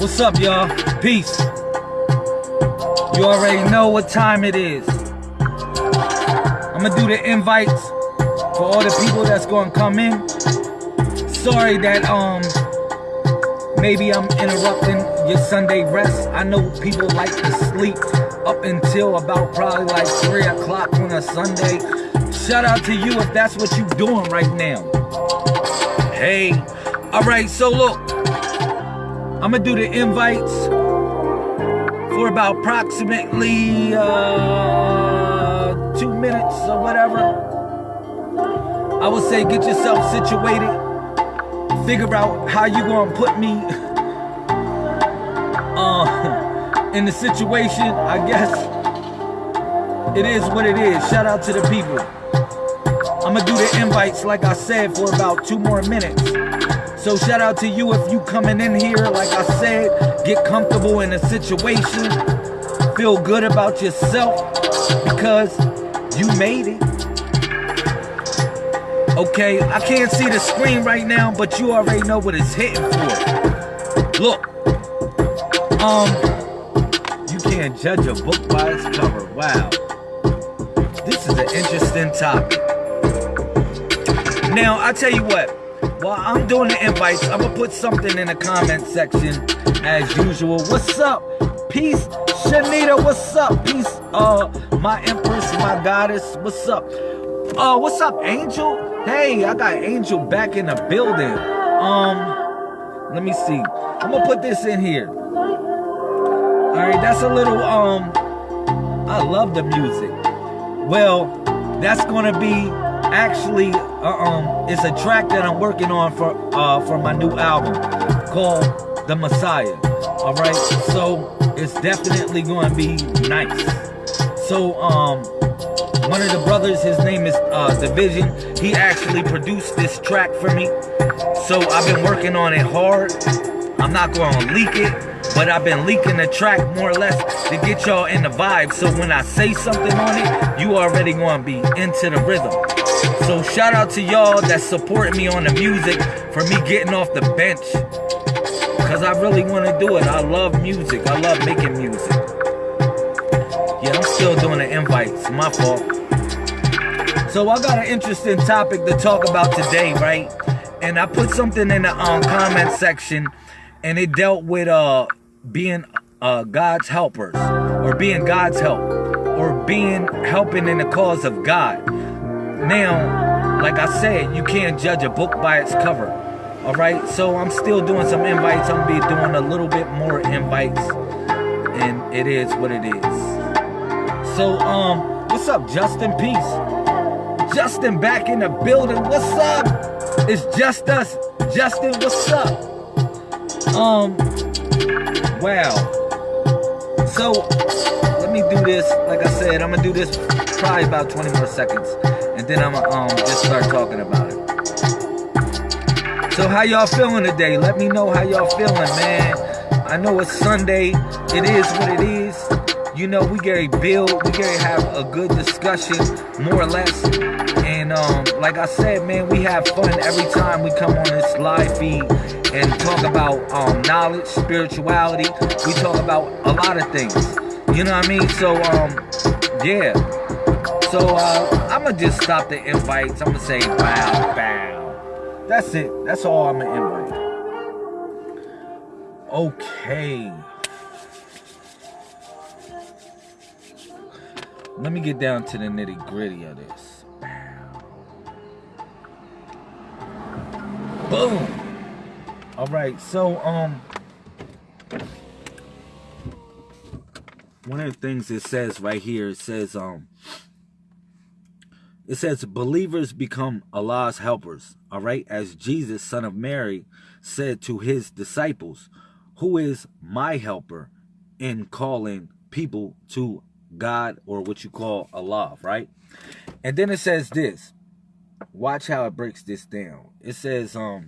What's up, y'all? Peace. You already know what time it is. I'm gonna do the invites for all the people that's gonna come in. Sorry that um maybe I'm interrupting your Sunday rest. I know people like to sleep up until about probably like three o'clock on a Sunday. Shout out to you if that's what you're doing right now. Hey, all right. So look, I'm gonna do the invites for about approximately uh, two minutes or whatever. I would say get yourself situated. Figure out how you gonna put me uh, in the situation. I guess it is what it is. Shout out to the people. I'm gonna do the invites like I said for about two more minutes. So shout out to you if you coming in here, like I said, get comfortable in the situation, feel good about yourself because you made it. Okay, I can't see the screen right now, but you already know what it's hitting for. Look, um, you can't judge a book by its cover. Wow, this is an interesting topic. Now, I tell you what, while I'm doing the invites, I'm gonna put something in the comment section as usual. What's up? Peace, Shanita. What's up? Peace, uh, my empress, my goddess. What's up? Uh, what's up, Angel? Hey, I got Angel back in the building. Um, let me see. I'm gonna put this in here. All right, that's a little um. I love the music. Well, that's gonna be actually uh, um it's a track that I'm working on for uh for my new album called The Messiah. All right, so it's definitely going to be nice. So um one of the brothers, his name is uh, Division. He actually produced this track for me. So I've been working on it hard. I'm not going to leak it, but I've been leaking the track more or less to get y'all in the vibe. So when I say something on it, you already going to be into the rhythm. So shout out to y'all that support me on the music for me getting off the bench. Cause I really want to do it. I love music. I love making music. Yeah, I'm still doing the invites. My fault. So I got an interesting topic to talk about today, right? And I put something in the um, comment section, and it dealt with uh being uh God's helpers, or being God's help, or being helping in the cause of God. Now, like I said, you can't judge a book by its cover. All right, so I'm still doing some invites. I'm gonna be doing a little bit more invites, and it is what it is. So, um, what's up, Justin? Peace. Justin back in the building. What's up? It's just us. Justin, what's up? Um, wow. So, let me do this. Like I said, I'm gonna do this probably about 20 more seconds, then I'm gonna um just start talking about it. So, how y'all feeling today? Let me know how y'all feeling, man. I know it's Sunday. It is what it is. You know, we get to build, we get to have a good discussion, more or less. And um, like I said, man, we have fun every time we come on this live feed and talk about um, knowledge, spirituality. We talk about a lot of things. You know what I mean? So, um, yeah. So, uh, I'm to just stop the invites. I'm to say bow, bow. That's it. That's all I'm to invite. Okay. Let me get down to the nitty gritty of this. Boom. All right, so um, one of the things it says right here, it says um, it says believers become Allah's helpers. All right, as Jesus, son of Mary, said to his disciples, "Who is my helper?" in calling people to God or what you call Allah, right? And then it says this. Watch how it breaks this down. It says, um,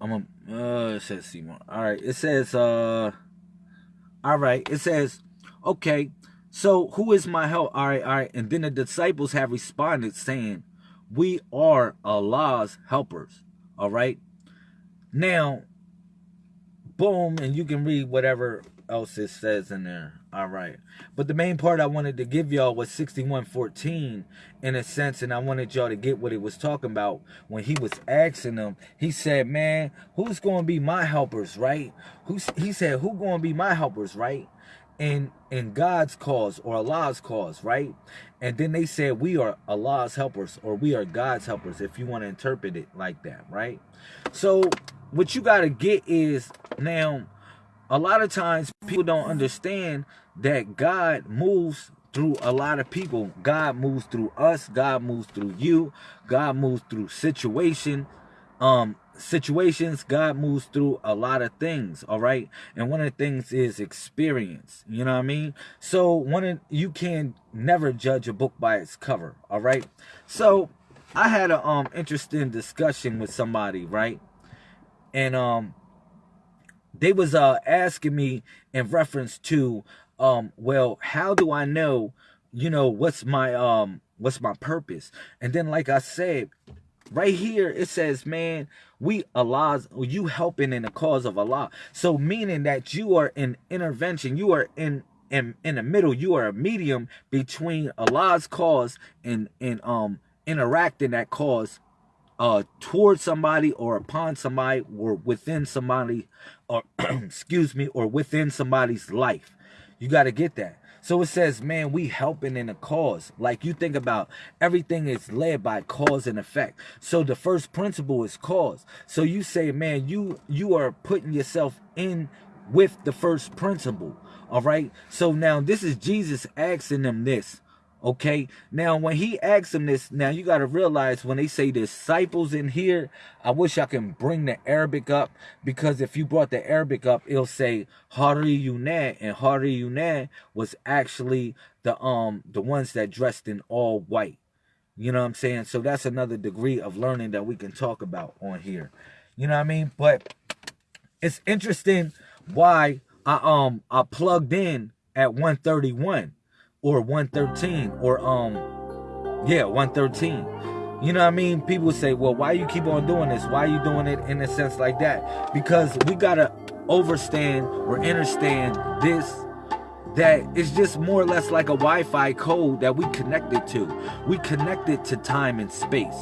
I'm a, uh, it says Seymour. All right. It says, uh, all right. It says, okay. So who is my help? All right. All right. And then the disciples have responded saying, we are Allah's helpers. All right. Now, boom, and you can read whatever else it says in there. All right. But the main part I wanted to give y'all was 6114 in a sense, and I wanted y'all to get what he was talking about when he was asking them. He said, Man, who's gonna be my helpers, right? Who's he said, Who gonna be my helpers, right? In in God's cause or Allah's cause, right? And then they said we are Allah's helpers or we are God's helpers, if you want to interpret it like that, right? So what you gotta get is now a lot of times people don't understand that God moves through a lot of people. God moves through us. God moves through you. God moves through situation, um, situations. God moves through a lot of things. All right, and one of the things is experience. You know what I mean? So one of you can never judge a book by its cover. All right. So I had an um interesting discussion with somebody, right? And um they was uh asking me in reference to um well how do i know you know what's my um what's my purpose and then like i said right here it says man we allah's you helping in the cause of allah. So meaning that you are in intervention you are in in in the middle you are a medium between allah's cause and and um interacting that cause uh towards somebody or upon somebody or within somebody or excuse me or within somebody's life. You got to get that so it says man we helping in a cause. Like you think about everything is led by cause and effect. So the first principle is cause. So you say man you you are putting yourself in with the first principle. All right? So now this is jesus asking them this Okay. Now, when he asks them this, now you got to realize when they say disciples in here, I wish I can bring the Arabic up because if you brought the Arabic up, it'll say Hari Yunad and Hari Yunad was actually the um the ones that dressed in all white. You know what I'm saying? So that's another degree of learning that we can talk about on here. You know what I mean? But it's interesting why I um I plugged in at 131 or 113 or um yeah 113 you know what i mean people say well why you keep on doing this why you doing it in a sense like that because we gotta overstand or understand this that it's just more or less like a Wi-Fi code that we connected to. We connected to time and space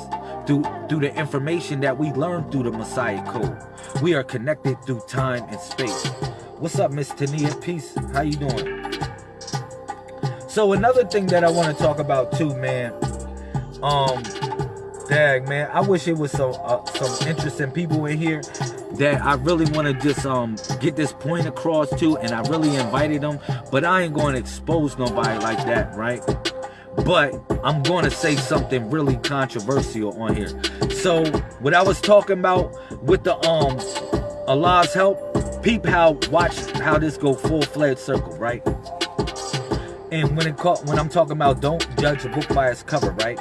through through the information that we learned through the Messiah code. We are connected through time and space. What's up, Miss Tania? Peace. How you doing? So another thing that I want to talk about too, man. Um, dag, man. I wish it was some uh, some interesting people in here that I really want to just um get this point across to, and I really invited them, but I ain't going to expose nobody like that, right? But I'm going to say something really controversial on here. So what I was talking about with the um Allah's help, peep how watch how this go full fledged circle, right? And when it caught, when I'm talking about don't judge a book by its cover, right?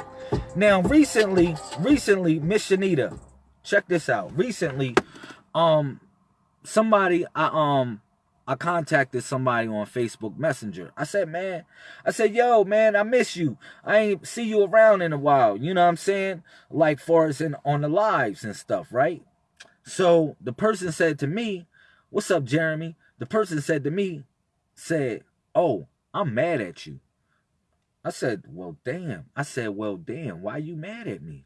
Now, recently, recently, Miss Shanita, check this out. Recently, um, somebody, I um, I contacted somebody on Facebook Messenger. I said, man, I said, yo, man, I miss you. I ain't see you around in a while. You know what I'm saying? Like far as in on the lives and stuff, right? So the person said to me, What's up, Jeremy? The person said to me, said, Oh, I'm mad at you. I said, well, damn. I said, well, damn, why you mad at me?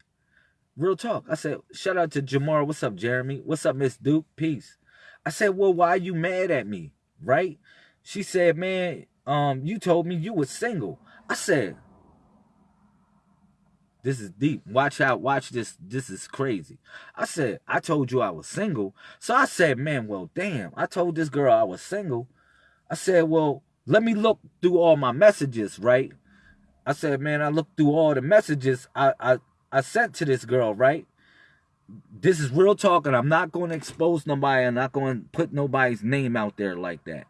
Real talk. I said, shout out to Jamar. What's up, Jeremy? What's up, Miss Duke? Peace. I said, well, why you mad at me? Right? She said, man, um, you told me you was single. I said, this is deep. Watch out. Watch this. This is crazy. I said, I told you I was single. So I said, man, well, damn. I told this girl I was single. I said, well, let me look through all my messages, right? I said, man, I looked through all the messages I, I, I sent to this girl, right? This is real talk, and I'm not going to expose nobody. I'm not going to put nobody's name out there like that.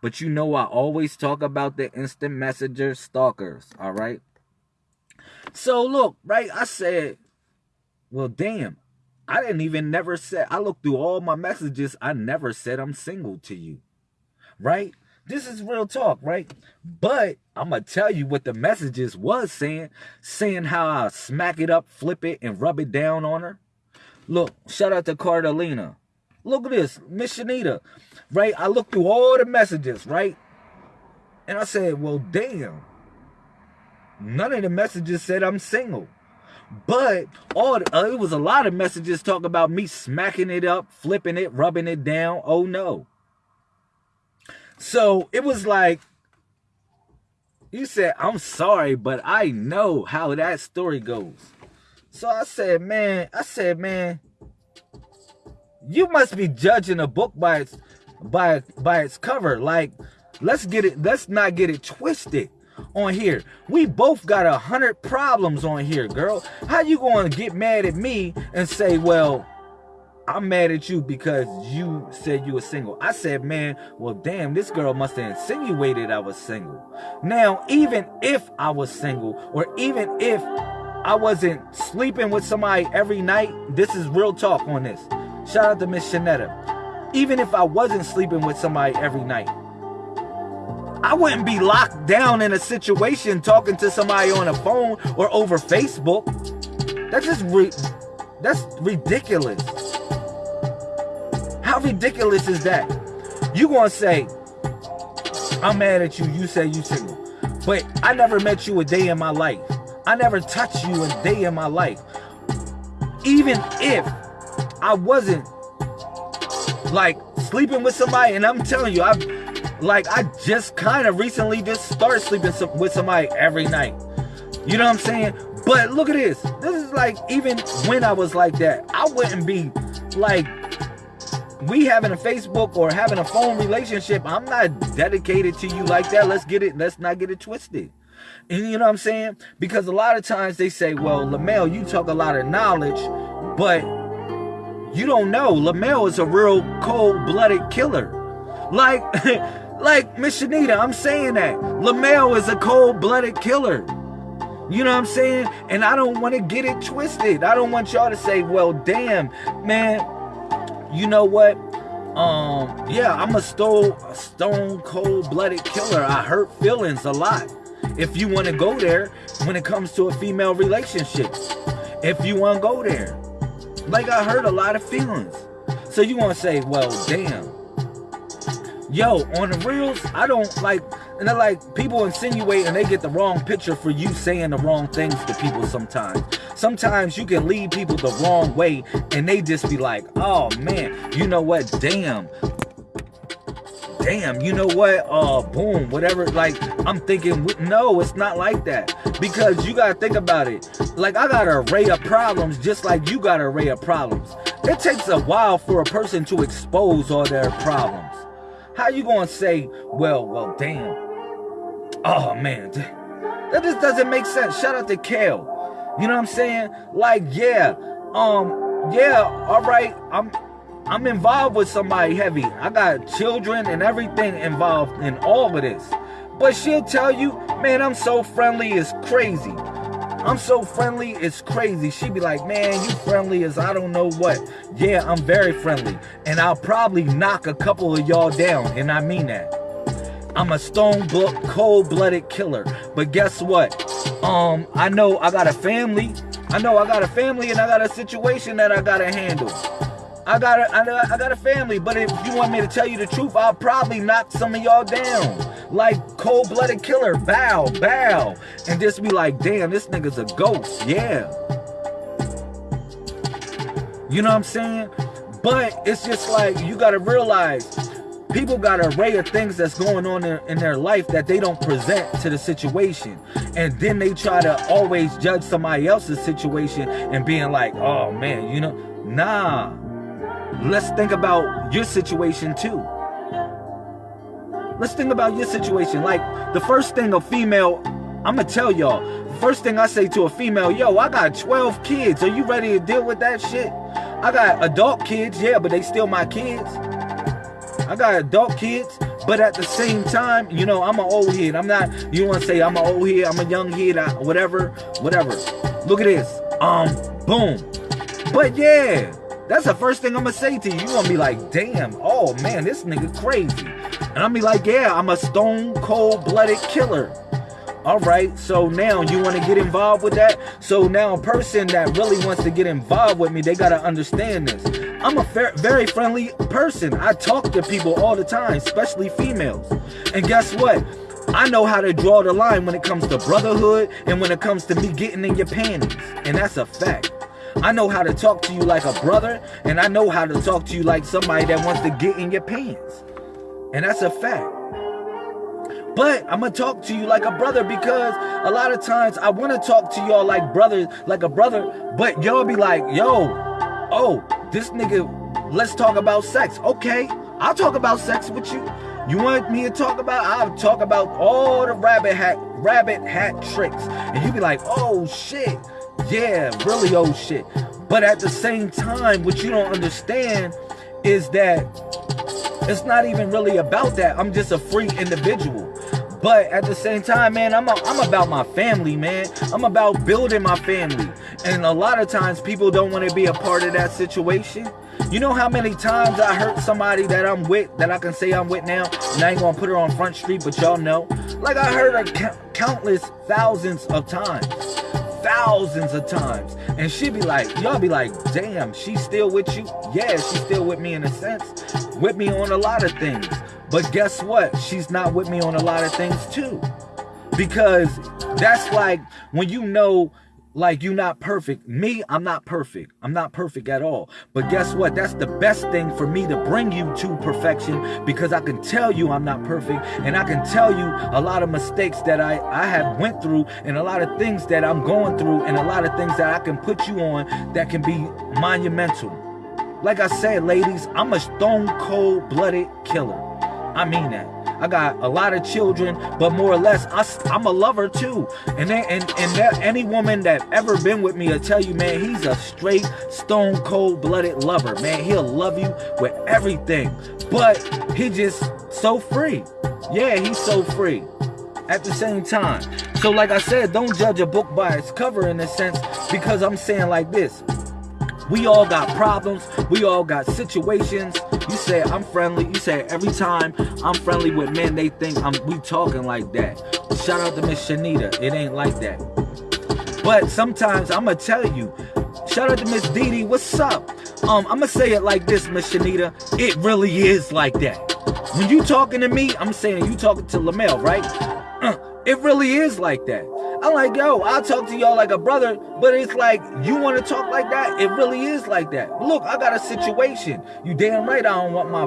But you know I always talk about the instant messenger stalkers, all right? So look, right? I said, well, damn. I didn't even never say, I looked through all my messages. I never said I'm single to you, right? This is real talk, right? But I'm gonna tell you what the messages was saying, saying how I smack it up, flip it, and rub it down on her. Look, shout out to Cardelina. Look at this, Miss Shanita, right? I looked through all the messages, right? And I said, well, damn. None of the messages said I'm single. But all the, uh, it was a lot of messages talking about me smacking it up, flipping it, rubbing it down. Oh no. So it was like, you said, I'm sorry, but I know how that story goes. So I said, man, I said, man, you must be judging a book by its by by its cover. Like, let's get it, let's not get it twisted on here. We both got a hundred problems on here, girl. How you gonna get mad at me and say, well, I'm mad at you because you said you were single. I said, man, well, damn, this girl must have insinuated I was single. Now, even if I was single, or even if I wasn't sleeping with somebody every night, this is real talk on this. Shout out to Miss Shanetta. Even if I wasn't sleeping with somebody every night, I wouldn't be locked down in a situation talking to somebody on a phone or over Facebook. That's just re that's ridiculous. How ridiculous is that? You gonna say, I'm mad at you, you say you single. But I never met you a day in my life. I never touched you a day in my life. Even if I wasn't like sleeping with somebody, and I'm telling you, I like I just kind of recently just started sleeping with somebody every night. You know what I'm saying? But look at this. This is like even when I was like that, I wouldn't be like we having a Facebook or having a phone relationship. I'm not dedicated to you like that. Let's get it. Let's not get it twisted. And you know what I'm saying? Because a lot of times they say, well, LaMail, you talk a lot of knowledge, but you don't know. LaMail is a real cold-blooded killer. Like, like Miss Shanita, I'm saying that. LaMail is a cold-blooded killer. You know what I'm saying? And I don't want to get it twisted. I don't want y'all to say, well, damn, man, you know what? Um, yeah, I'm a stone, stone cold-blooded killer. I hurt feelings a lot. If you want to go there when it comes to a female relationship. If you want to go there. Like I hurt a lot of feelings. So you want to say, well, damn. Yo, on the reels, I don't like, and they're like, people insinuate and they get the wrong picture for you saying the wrong things to people sometimes. Sometimes you can lead people the wrong way and they just be like, oh man, you know what, damn, damn, you know what? Uh, boom, whatever. Like, I'm thinking, no, it's not like that. Because you gotta think about it. Like, I got an array of problems just like you got an array of problems. It takes a while for a person to expose all their problems. How you gonna say, well, well, damn. Oh, man. That just doesn't make sense. Shout out to Kale. You know what I'm saying? Like, yeah, um, yeah, all right, I'm I'm involved with somebody heavy. I got children and everything involved in all of this. But she'll tell you, man, I'm so friendly, it's crazy. I'm so friendly, it's crazy. She'd be like, man, you friendly as I don't know what. Yeah, I'm very friendly. And I'll probably knock a couple of y'all down, and I mean that. I'm a stone cold-blooded killer. But guess what? Um, I know I got a family. I know I got a family and I got a situation that I gotta handle. I got a, I, I got a family, but if you want me to tell you the truth, I'll probably knock some of y'all down. Like cold-blooded killer, bow, bow. And just be like, damn, this nigga's a ghost. Yeah. You know what I'm saying? But it's just like, you gotta realize, people got an array of things that's going on in, in, their life that they don't present to the situation and then they try to always judge somebody else's situation and being like oh man you know nah let's think about your situation too. Let's think about your situation. Like the first thing a female, I'm gonna tell y'all, first thing I say to a female, yo, I got 12 kids. Are you ready to deal with that shit? I got adult kids, yeah, but they still my kids. I got adult kids, but at the same time, you know, I'm an old head. I'm not, you want to say I'm an old head, I'm a young head, whatever, whatever. Look at this. Um, boom. But yeah, that's the first thing I'm gonna say to you. You gonna be like, damn, oh man, this nigga crazy. And I'm be like, yeah, I'm a stone cold blooded killer. All right, so now you want to get involved with that? So now a person that really wants to get involved with me, they got to understand this. I'm a fair, very friendly person. I talk to people all the time, especially females. And guess what? I know how to draw the line when it comes to brotherhood and when it comes to me getting in your panties. And that's a fact. I know how to talk to you like a brother, and I know how to talk to you like somebody that wants to get in your pants. And that's a fact. But I'm gonna talk to you like a brother because a lot of times I wanna talk to y'all like brothers, like a brother, but y'all be like, yo, oh, this nigga, let's talk about sex. Okay, I'll talk about sex with you. You want me to talk about? I'll talk about all the rabbit hat, rabbit hat tricks. And you be like, oh shit, yeah, really old oh, shit. But at the same time, what you don't understand is that it's not even really about that. I'm just a free individual. But at the same time, man, I'm, a, I'm about my family, man. I'm about building my family. And a lot of times people don't want to be a part of that situation. You know how many times I hurt somebody that I'm with, that I can say I'm with now, and I ain't gonna put her on Front Street, but y'all know. Like I hurt her countless thousands of times thousands of times. And she be like, y'all be like, damn, she's still with you? Yeah, she's still with me in a sense. With me on a lot of things. But guess what? She's not with me on a lot of things too. Because that's like when you know like you're not perfect. Me, I'm not perfect. I'm not perfect at all. But guess what? That's the best thing for me to bring you to perfection because I can tell you I'm not perfect and I can tell you a lot of mistakes that I, I have went through and a lot of things that I'm going through and a lot of things that I can put you on that can be monumental. Like I said, ladies, I'm a stone cold blooded killer. I mean that. I got a lot of children, but more or less, I, am a lover too. And then, and and any woman that ever been with me will tell you, man, he's a straight, stone cold blooded lover, man. He'll love you with everything, but he just so free. Yeah, he's so free. At the same time, so like I said, don't judge a book by its cover in a sense, because I'm saying like this. We all got problems. We all got situations. You say I'm friendly. You say every time I'm friendly with men, they think I'm we talking like that. Shout out to Miss Shanita. It ain't like that. But sometimes I'm gonna tell you. Shout out to Miss Dee Dee. What's up? Um, I'm gonna say it like this, Miss Shanita. It really is like that. When you talking to me, I'm saying you talking to Lamel, right? It really is like that. I'm like, yo, I'll talk to y'all like a brother, but it's like, you want to talk like that? It really is like that. Look, I got a situation. You damn right I don't want my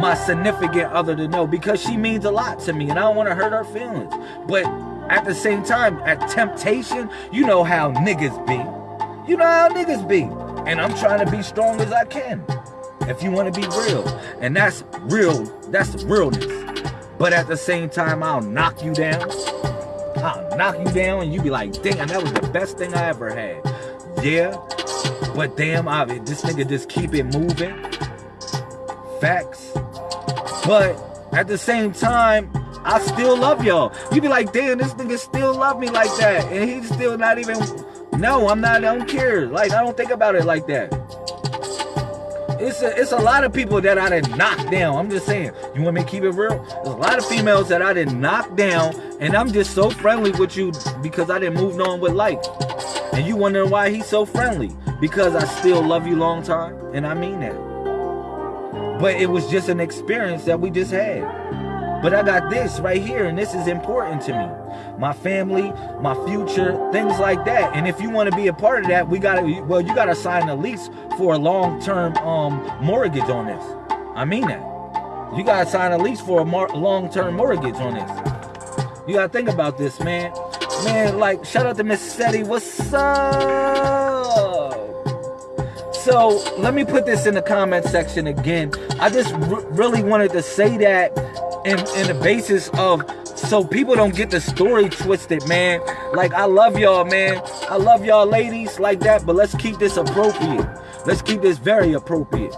my significant other to know because she means a lot to me and I don't want to hurt her feelings. But at the same time, at temptation, you know how niggas be. You know how niggas be. And I'm trying to be strong as I can. If you want to be real. And that's real. That's realness. But at the same time, I'll knock you down. I'll knock you down and you be like, damn, that was the best thing I ever had. Yeah, but damn, I, this nigga just keep it moving. Facts. But at the same time, I still love y'all. You be like, damn, this nigga still love me like that. And he's still not even, no, I'm not, I don't care. Like, I don't think about it like that. It's a, it's a lot of people that I didn't knock down. I'm just saying. You want me to keep it real? There's a lot of females that I didn't knock down, and I'm just so friendly with you because I didn't move on with life. And you wondering why he's so friendly? Because I still love you long time, and I mean that. But it was just an experience that we just had. But I got this right here, and this is important to me my family, my future, things like that. And if you want to be a part of that, we got to, well, you got to sign a lease for a long-term um, mortgage on this. I mean that. You got to sign a lease for a long-term mortgage on this. You got to think about this, man. Man, like, shout out to Miss Seti. What's up? So, let me put this in the comment section again. I just really wanted to say that in, in the basis of so people don't get the story twisted, man. Like, I love y'all, man. I love y'all ladies like that, but let's keep this appropriate. Let's keep this very appropriate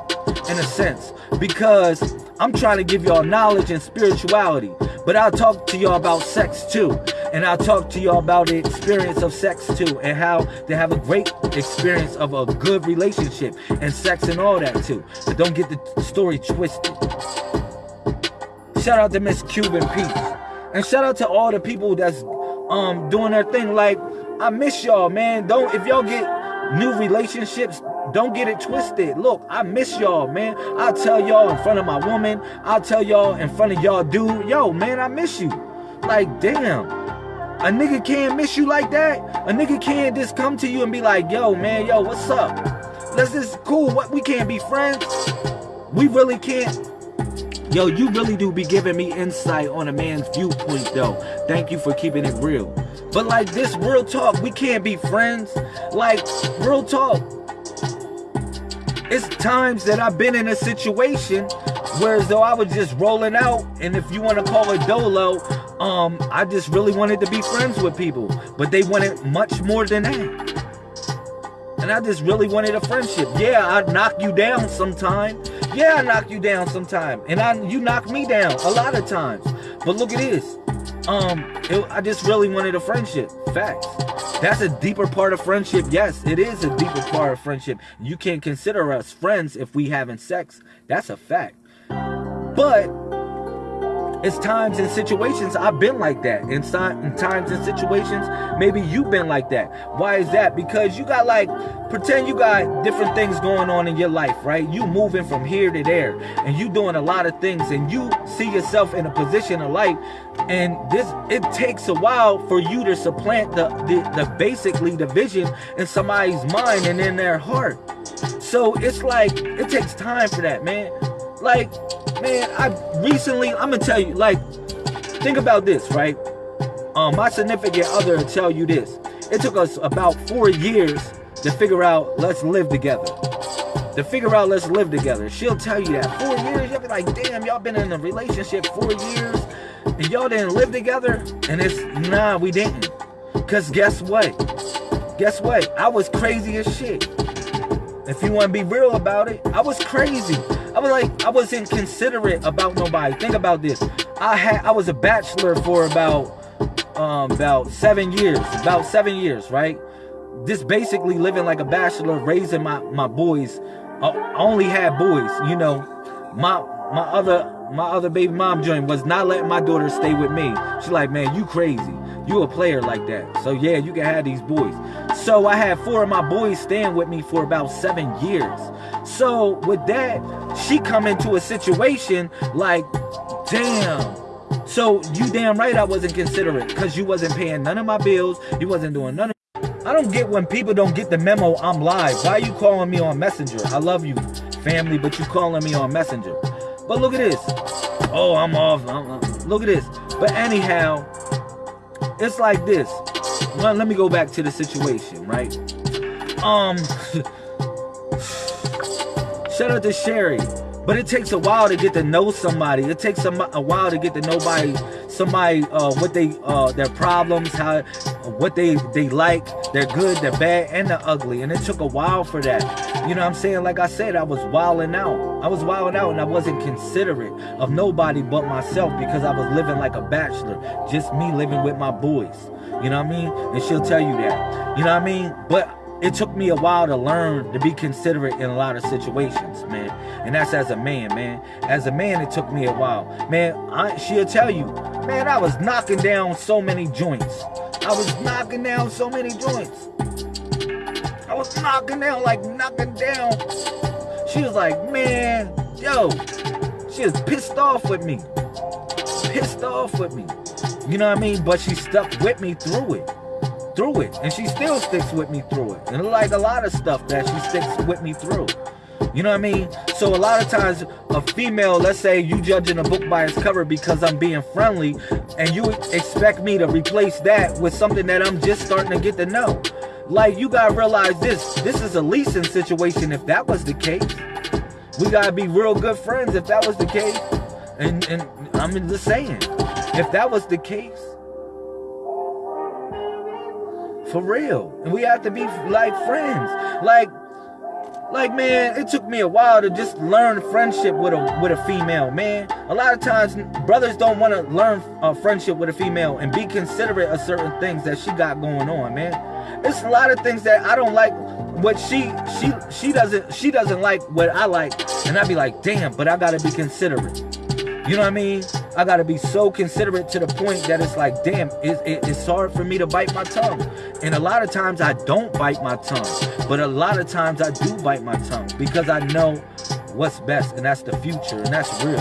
in a sense because I'm trying to give y'all knowledge and spirituality, but I'll talk to y'all about sex too. And I'll talk to y'all about the experience of sex too and how to have a great experience of a good relationship and sex and all that too. But don't get the story twisted. Shout out to Miss Cuban Peach. And shout out to all the people that's um doing their thing. Like I miss y'all, man. Don't if y'all get new relationships, don't get it twisted. Look, I miss y'all, man. I'll tell y'all in front of my woman. I'll tell y'all in front of y'all dude. Yo, man, I miss you. Like, damn. A nigga can't miss you like that. A nigga can't just come to you and be like, yo, man, yo, what's up? Let's just cool. What we can't be friends. We really can't. Yo, you really do be giving me insight on a man's viewpoint, though. Thank you for keeping it real. But like this, real talk, we can't be friends. Like, real talk. It's times that I've been in a situation where as though I was just rolling out, and if you want to call it dolo, um, I just really wanted to be friends with people. But they wanted much more than that. And I just really wanted a friendship. Yeah, I'd knock you down sometime. Yeah, I knock you down sometime. And I you knock me down a lot of times. But look at this. Um, it, I just really wanted a friendship. Facts. That's a deeper part of friendship. Yes, it is a deeper part of friendship. You can't consider us friends if we having sex. That's a fact. But it's times and situations I've been like that. In, times and situations, maybe you've been like that. Why is that? Because you got like, pretend you got different things going on in your life, right? You moving from here to there, and you doing a lot of things, and you see yourself in a position of life, and this it takes a while for you to supplant the, the, the basically the vision in somebody's mind and in their heart. So it's like it takes time for that, man. Like man, I recently, I'm gonna tell you, like, think about this, right? Um, my significant other tell you this. It took us about four years to figure out let's live together. To figure out let's live together. She'll tell you that. Four years, you'll be like, damn, y'all been in a relationship four years and y'all didn't live together? And it's nah, we didn't. Cause guess what? Guess what? I was crazy as shit. If you want to be real about it, I was crazy. I was like, I wasn't considerate about nobody. Think about this. I had, I was a bachelor for about, um, about seven years. About seven years, right? Just basically living like a bachelor, raising my my boys. I only had boys, you know. My my other my other baby mom joint was not letting my daughter stay with me. She's like, man, you crazy. You a player like that. So yeah, you can have these boys. So I had four of my boys staying with me for about seven years. So with that, she come into a situation like, damn. So you damn right I wasn't considerate because you wasn't paying none of my bills. You wasn't doing none of I don't get when people don't get the memo I'm live. Why are you calling me on Messenger? I love you, family, but you calling me on Messenger. But look at this. Oh, I'm off. I'm, look at this. But anyhow, it's like this. Well, let me go back to the situation, right? Um, shout out to Sherry. But it takes a while to get to know somebody. It takes a, a while to get to know somebody, uh, what they uh, their problems, how what they they like, they're good, they're bad, and they're ugly. And it took a while for that. You know what I'm saying? Like I said, I was wilding out. I was wilding out, and I wasn't considerate of nobody but myself because I was living like a bachelor, just me living with my boys. You know what I mean? And she'll tell you that. You know what I mean? But it took me a while to learn to be considerate in a lot of situations, man. And that's as a man, man. As a man, it took me a while. Man, I, she'll tell you, man, I was knocking down so many joints. I was knocking down so many joints. I was knocking down, like knocking down. She was like, man, yo, she was pissed off with me. Pissed off with me. You know what I mean? But she stuck with me through it through it. And she still sticks with me through it. And like a lot of stuff that she sticks with me through. You know what I mean? So a lot of times a female, let's say you judging a book by its cover because I'm being friendly and you expect me to replace that with something that I'm just starting to get to know. Like you gotta realize this, this is a leasing situation if that was the case. We gotta be real good friends if that was the case. And, and I'm just saying, if that was the case, for real. And we have to be like friends. Like, like man, it took me a while to just learn friendship with a with a female, man. A lot of times brothers don't want to learn a friendship with a female and be considerate of certain things that she got going on, man. It's a lot of things that I don't like what she she she doesn't she doesn't like what I like and I'd be like, "Damn, but I got to be considerate." You know what I mean? I gotta be so considerate to the point that it's like, damn, it, it, it's hard for me to bite my tongue. And a lot of times I don't bite my tongue, but a lot of times I do bite my tongue because I know what's best, and that's the future, and that's real.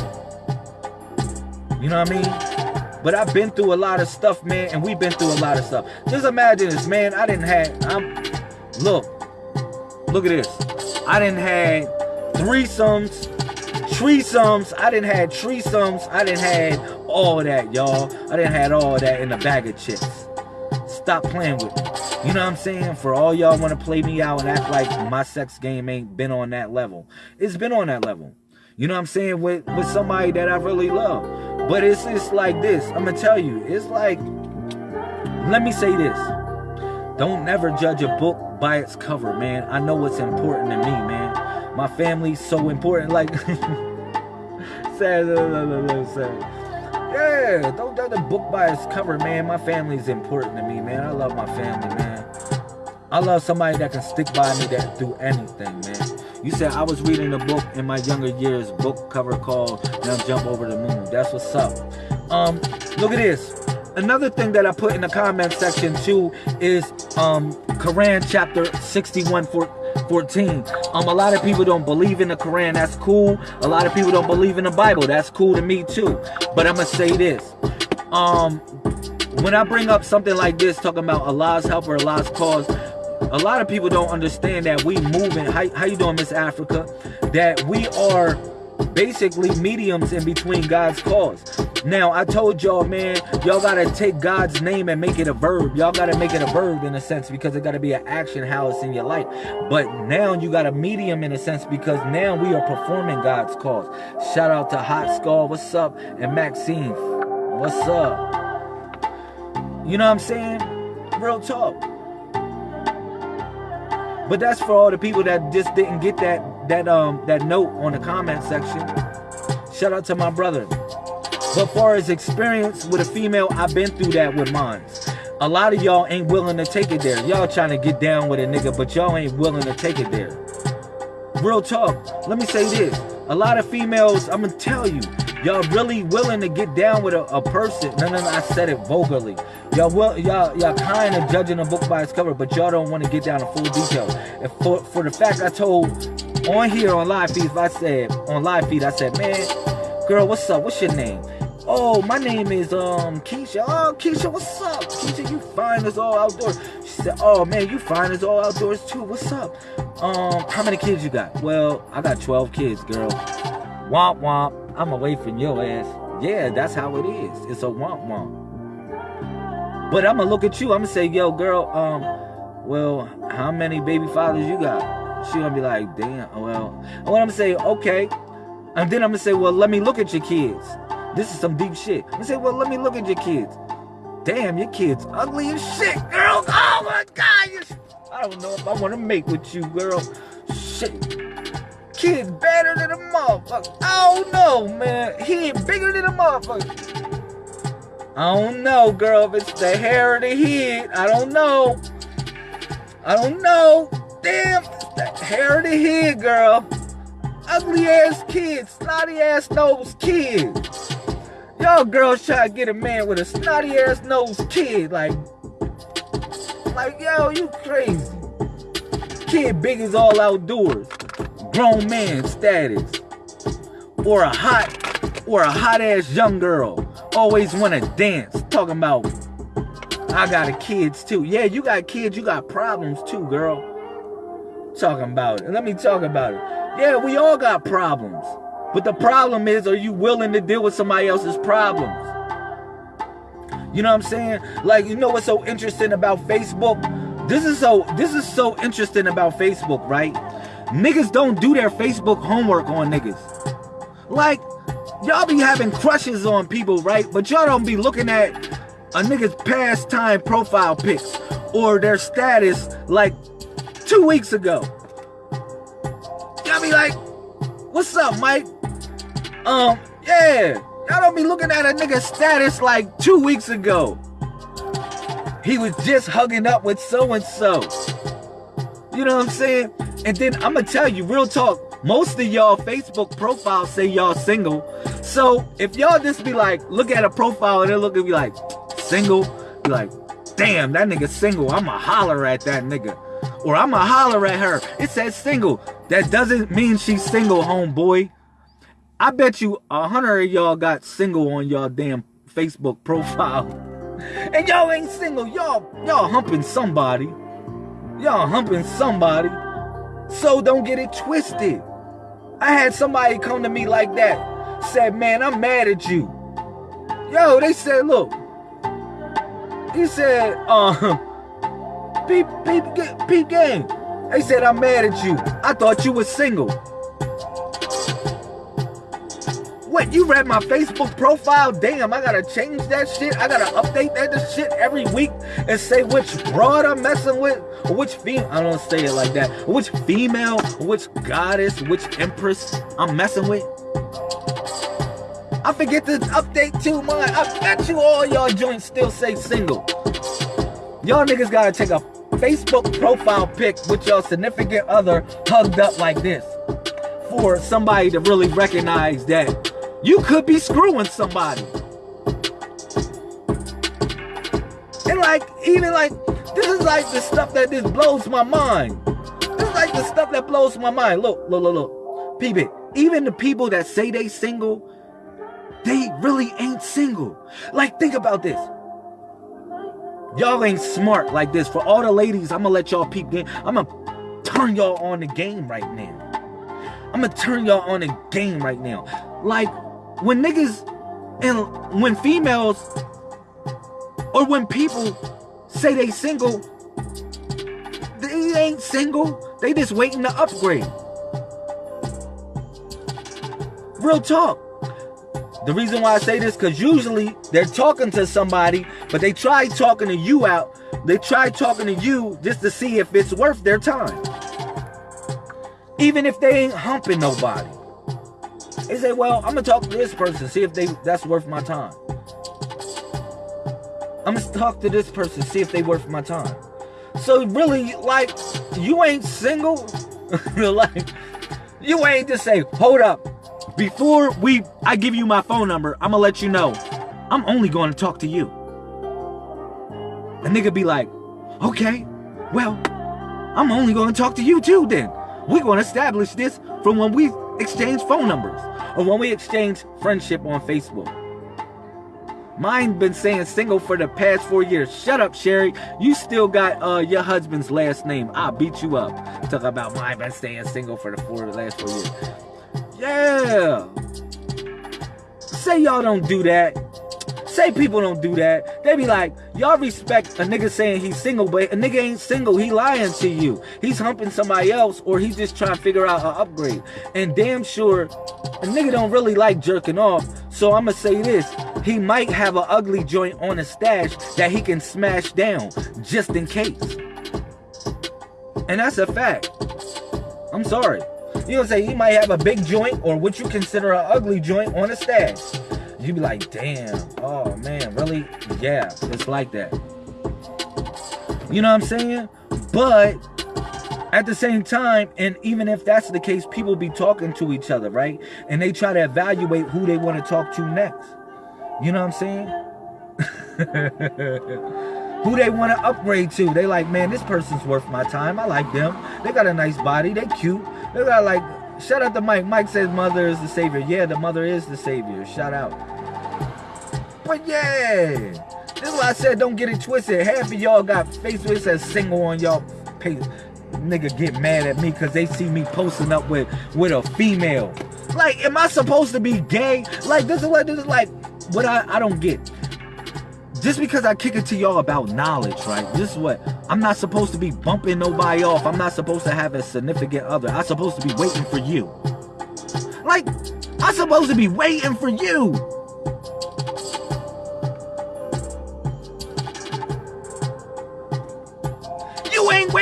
You know what I mean? But I've been through a lot of stuff, man, and we've been through a lot of stuff. Just imagine this, man. I didn't have. I'm. Look, look at this. I didn't have threesomes Threesomes, I didn't have threesomes. I didn't have all that, y'all. I didn't have all that in a bag of chips. Stop playing with me. You know what I'm saying? For all y'all want to play me out and act like my sex game ain't been on that level. It's been on that level. You know what I'm saying? With with somebody that I really love. But it's it's like this. I'm gonna tell you, it's like let me say this. Don't never judge a book by its cover, man. I know what's important to me, man my family's so important. Like, sad, sad. Yeah, don't judge the book by its cover, man. My family's important to me, man. I love my family, man. I love somebody that can stick by me that do anything, man. You said I was reading a book in my younger years, book cover called Now Jump Over the Moon. That's what's up. Um, look at this. Another thing that I put in the comment section too is um Quran chapter 61 for 14. Um, a lot of people don't believe in the Quran. That's cool. A lot of people don't believe in the Bible. That's cool to me too. But I'm gonna say this. Um, when I bring up something like this, talking about Allah's help or Allah's cause, a lot of people don't understand that we moving. How, how you doing, Miss Africa? That we are basically mediums in between God's cause. Now, I told y'all, man, y'all gotta take God's name and make it a verb. Y'all gotta make it a verb in a sense because it gotta be an action how it's in your life. But now you got a medium in a sense because now we are performing God's cause. Shout out to Hot Skull, what's up? And Maxine, what's up? You know what I'm saying? Real talk. But that's for all the people that just didn't get that that um that note on the comment section. Shout out to my brother. But far as experience with a female, I've been through that with mine. A lot of y'all ain't willing to take it there. Y'all trying to get down with a nigga, but y'all ain't willing to take it there. Real talk. Let me say this. A lot of females, I'm gonna tell you, y'all really willing to get down with a, a person. No, no, no, I said it vulgarly. Y'all will y'all y'all kind of judging a book by its cover, but y'all don't want to get down to full detail. And for for the fact I told on here on live feed, I said on live feed, I said, man, girl, what's up? What's your name? Oh, my name is um Keisha. Oh, Keisha, what's up? Keisha, you fine as all outdoors. She said, Oh man, you fine as all outdoors too. What's up? Um, how many kids you got? Well, I got 12 kids, girl. Womp womp. I'm away from your ass. Yeah, that's how it is. It's a womp womp. But I'm gonna look at you. I'm gonna say, yo, girl, um, well, how many baby fathers you got? She gonna be like, damn, well, and what I'm gonna say, okay. And then I'm gonna say, well, let me look at your kids. This is some deep shit. I'm gonna say, well, let me look at your kids. Damn, your kids ugly as shit, girl. Oh my god, I don't know if I wanna make with you, girl. Shit. Kid's better than a motherfucker. I don't know, man. He ain't bigger than a motherfucker. I don't know, girl, if it's the hair or the head. I don't know. I don't know. Damn, the hair of the head, girl. Ugly ass kids, snotty ass nose kids. Y'all girls try to get a man with a snotty ass nose kid. Like, like, yo, you crazy. Kid big as all outdoors. Grown man status. Or a hot, or a hot ass young girl. Always wanna dance. Talking about I got kids too. Yeah, you got kids, you got problems too, girl talking about it. Let me talk about it. Yeah, we all got problems. But the problem is, are you willing to deal with somebody else's problems? You know what I'm saying? Like, you know what's so interesting about Facebook? This is so this is so interesting about Facebook, right? Niggas don't do their Facebook homework on niggas. Like, y'all be having crushes on people, right? But y'all don't be looking at a nigga's pastime profile pics or their status like two weeks ago. Y'all be like, what's up, Mike? Um, yeah. Y'all don't be looking at a nigga's status like two weeks ago. He was just hugging up with so and so. You know what I'm saying? And then I'm gonna tell you, real talk. Most of y'all Facebook profiles say y'all single. So if y'all just be like, look at a profile and then look and be like, single, be like, damn, that nigga single. I'ma holler at that nigga. Or I'ma holler at her. It says single. That doesn't mean she's single, homeboy. I bet you a hundred of y'all got single on y'all damn Facebook profile. And y'all ain't single. Y'all, y'all humping somebody. Y'all humping somebody. So don't get it twisted. I had somebody come to me like that. Said, man, I'm mad at you. Yo, they said, look. He said, uh, peep, peep, peep game. They said, I'm mad at you. I thought you was single. What, you read my Facebook profile? Damn, I gotta change that shit. I gotta update that shit every week and say which broad I'm messing with, or which female, I don't say it like that, which female, which goddess, which empress I'm messing with. I forget to update too, much. I bet you all y'all joints still say single. Y'all niggas gotta take a Facebook profile pic with your significant other hugged up like this for somebody to really recognize that you could be screwing somebody. And like, even like, this is like the stuff that just blows my mind. This is like the stuff that blows my mind. Look, look, look, look. Peep it. Even the people that say they single, they really ain't single. Like, think about this. Y'all ain't smart like this. For all the ladies, I'm gonna let y'all peep game. I'm gonna turn y'all on the game right now. I'm gonna turn y'all on the game right now. Like, when niggas and when females or when people say they single, they ain't single. They just waiting to upgrade. Real talk. The reason why I say this, because usually they're talking to somebody, but they try talking to you out. They try talking to you just to see if it's worth their time. Even if they ain't humping nobody. They say, well, I'm gonna talk to this person, see if they that's worth my time. I'm gonna talk to this person, see if they worth my time. So really, like, you ain't single. like, you ain't just say, hold up. Before we I give you my phone number, I'm gonna let you know. I'm only gonna talk to you. A nigga be like, okay, well, I'm only gonna talk to you too then. We're gonna establish this from when we exchange phone numbers or when we exchange friendship on Facebook. Mine been saying single for the past four years. Shut up, Sherry. You still got uh, your husband's last name. I'll beat you up. Talk about mine been staying single for the four last four years. Yeah. Say y'all don't do that. Say people don't do that. They be like, y'all respect a nigga saying he's single, but a nigga ain't single. He lying to you. He's humping somebody else, or he's just trying to figure out an upgrade. And damn sure, a nigga don't really like jerking off. So I'ma say this: he might have an ugly joint on a stash that he can smash down, just in case. And that's a fact. I'm sorry. You know, say he might have a big joint or what you consider an ugly joint on a stash you be like, damn, oh man, really? Yeah, it's like that. You know what I'm saying? But at the same time, and even if that's the case, people be talking to each other, right? And they try to evaluate who they want to talk to next. You know what I'm saying? who they want to upgrade to. They like, man, this person's worth my time. I like them. They got a nice body. They cute. They got like, shout out to Mike. Mike says mother is the savior. Yeah, the mother is the savior. Shout out. But yeah, this is why I said don't get it twisted. Half of y'all got Facebook says single on y'all page. Nigga get mad at me because they see me posting up with with a female. Like, am I supposed to be gay? Like, this is what this is like. What I I don't get. Just because I kick it to y'all about knowledge, right? This is what I'm not supposed to be bumping nobody off. I'm not supposed to have a significant other. I'm supposed to be waiting for you. Like, I'm supposed to be waiting for you.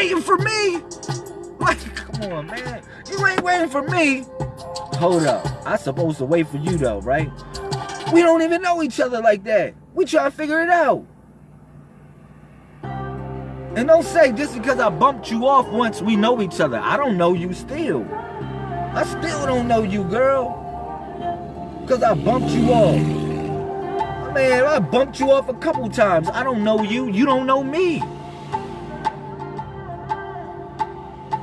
Waiting for me. Like, come on, man. You ain't waiting for me. Hold up. I supposed to wait for you though, right? We don't even know each other like that. We try to figure it out. And don't say just because I bumped you off once we know each other. I don't know you still. I still don't know you, girl. Because I bumped you off. Man, I bumped you off a couple times. I don't know you. You don't know me.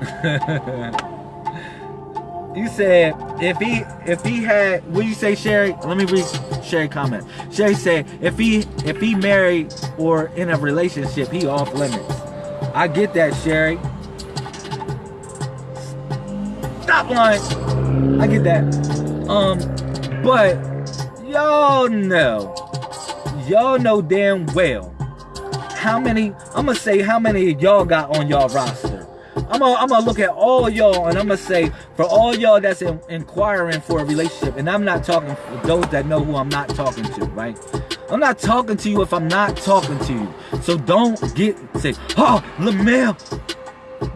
you said if he if he had what you say Sherry? Let me read Sherry comment. Sherry said if he if he married or in a relationship he off limits. I get that Sherry. Stop lying. I get that. Um but y'all know y'all know damn well how many I'm gonna say how many y'all got on y'all roster I'm gonna, I'm look at all y'all and I'm gonna say for all y'all that's in, inquiring for a relationship, and I'm not talking for those that know who I'm not talking to, right? I'm not talking to you if I'm not talking to you. So don't get say, oh, Lamel.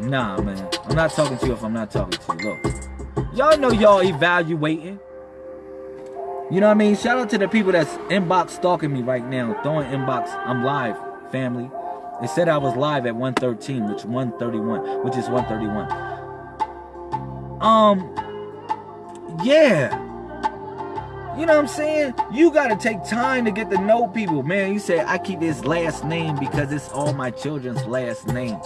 Nah, man. I'm not talking to you if I'm not talking to you. Look, y'all know y'all evaluating. You know what I mean? Shout out to the people that's inbox stalking me right now, throwing inbox. I'm live, family. It said I was live at 113, which 131, which is 131. Um, yeah. You know what I'm saying? You got to take time to get to know people. Man, you say, I keep this last name because it's all my children's last name.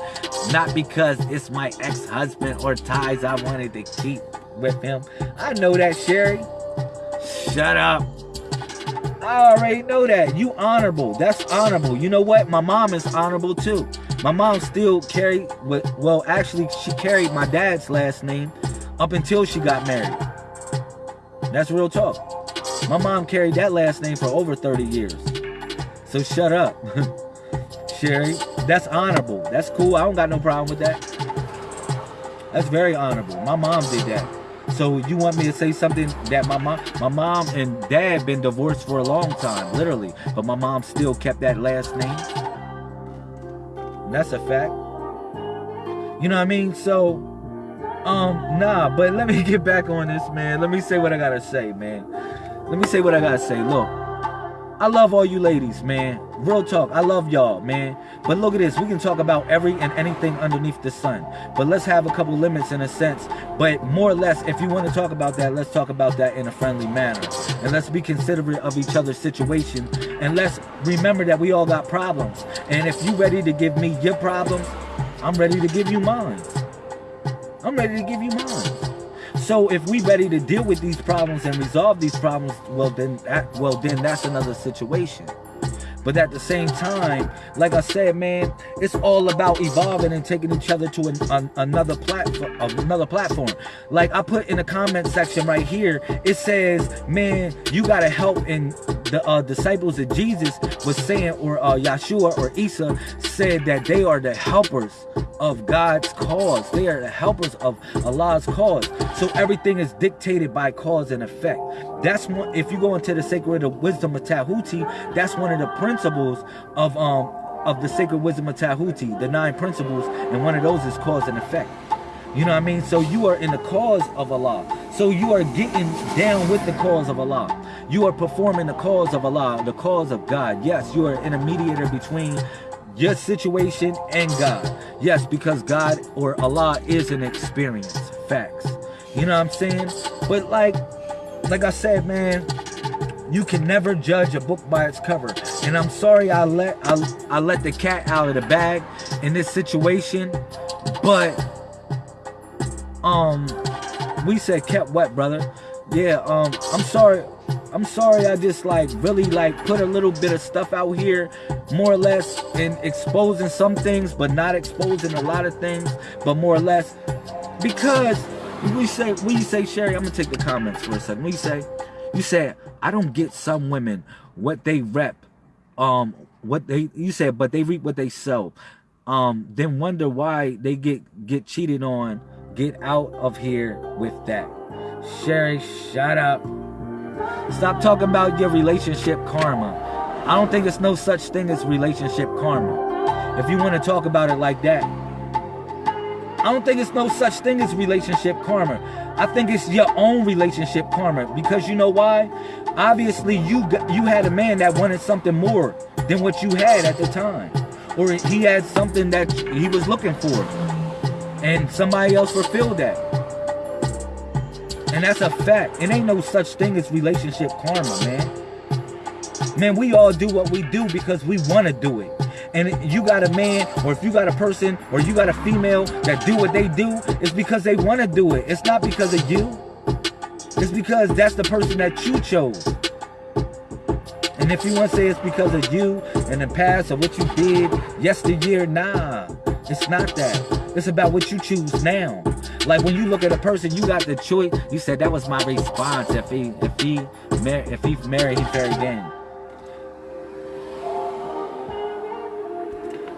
Not because it's my ex-husband or ties I wanted to keep with him. I know that, Sherry. Shut up. I already know that. You honorable. That's honorable. You know what? My mom is honorable too. My mom still carried, well, actually, she carried my dad's last name up until she got married. That's real talk. My mom carried that last name for over 30 years. So shut up. Sherry, that's honorable. That's cool. I don't got no problem with that. That's very honorable. My mom did that. So you want me to say something that my mom, my mom and dad been divorced for a long time, literally, but my mom still kept that last name. That's a fact. You know what I mean? So, um, nah. But let me get back on this, man. Let me say what I gotta say, man. Let me say what I gotta say. Look, I love all you ladies, man. Real talk, I love y'all, man. But look at this, we can talk about every and anything underneath the sun. But let's have a couple limits in a sense. But more or less, if you want to talk about that, let's talk about that in a friendly manner. And let's be considerate of each other's situation. And let's remember that we all got problems. And if you ready to give me your problems, I'm ready to give you mine. I'm ready to give you mine. So if we ready to deal with these problems and resolve these problems, well then, that, well then that's another situation. But at the same time, like I said, man, it's all about evolving and taking each other to an, an, another platform. Another platform. Like I put in the comment section right here, it says, "Man, you gotta help." And the uh, disciples of Jesus was saying, or uh, Yeshua or Isa said that they are the helpers of God's cause. They are the helpers of Allah's cause. So everything is dictated by cause and effect. That's one. If you go into the sacred wisdom of Tahuti, that's one of the principles of um of the sacred wisdom of Tahuti, the nine principles, and one of those is cause and effect. You know what I mean? So you are in the cause of Allah. So you are getting down with the cause of Allah. You are performing the cause of Allah, the cause of God. Yes, you are an intermediator between your situation and God. Yes, because God or Allah is an experience. Facts. You know what I'm saying? But like, like I said, man, you can never judge a book by its cover. And I'm sorry I let I, I let the cat out of the bag in this situation, but um we said kept wet, brother. Yeah, um I'm sorry. I'm sorry I just like really like put a little bit of stuff out here more or less in exposing some things but not exposing a lot of things but more or less because we say we say Sherry I'm gonna take the comments for a second we say you said I don't get some women what they rep, um, what they you said, but they reap what they sow. Um, then wonder why they get get cheated on. Get out of here with that. Sherry, shut up. Stop talking about your relationship karma. I don't think there's no such thing as relationship karma. If you want to talk about it like that, I don't think it's no such thing as relationship karma. I think it's your own relationship karma because you know why? Obviously, you got, you had a man that wanted something more than what you had at the time, or he had something that he was looking for, and somebody else fulfilled that. And that's a fact. It ain't no such thing as relationship karma, man. Man, we all do what we do because we want to do it. And you got a man, or if you got a person, or you got a female that do what they do, it's because they want to do it. It's not because of you. It's because that's the person that you chose. And if you want to say it's because of you and the past or what you did yesteryear, nah. It's not that. It's about what you choose now. Like when you look at a person, you got the choice. You said that was my response. If he, if he, if he married, he married then.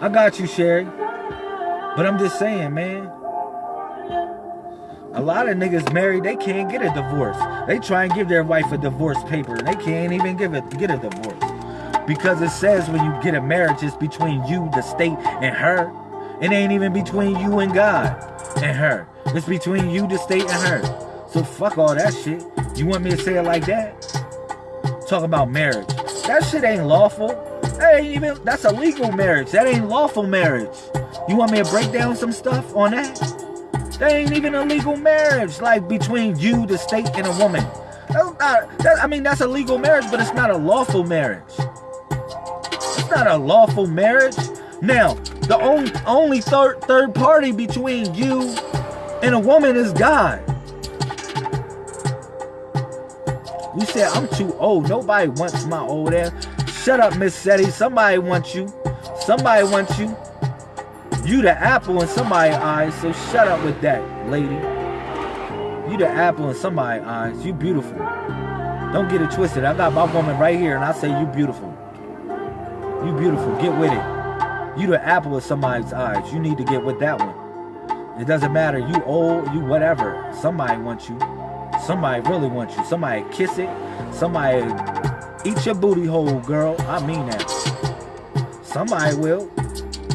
I got you, Sherry. But I'm just saying, man. A lot of niggas married, they can't get a divorce. They try and give their wife a divorce paper, they can't even give it get a divorce. Because it says when you get a marriage, it's between you, the state, and her. It ain't even between you and God and her. It's between you, the state, and her. So fuck all that shit. You want me to say it like that? Talk about marriage. That shit ain't lawful. That ain't even, that's a legal marriage. That ain't lawful marriage. You want me to break down some stuff on that? That ain't even a legal marriage, like between you, the state, and a woman. That's not, that, I mean, that's a legal marriage, but it's not a lawful marriage. It's not a lawful marriage. Now, the only, only third, third party between you and a woman is God. You said, I'm too old. Nobody wants my old ass. Shut up, Miss Seti. Somebody wants you. Somebody wants you. You the apple in somebody's eyes, so shut up with that, lady. You the apple in somebody's eyes. You beautiful. Don't get it twisted. I got my woman right here, and I say you beautiful. You beautiful. Get with it. You the apple in somebody's eyes. You need to get with that one. It doesn't matter. You old, you whatever. Somebody wants you. Somebody really wants you. Somebody kiss it. Somebody Eat your booty hole, girl. I mean that. Somebody will.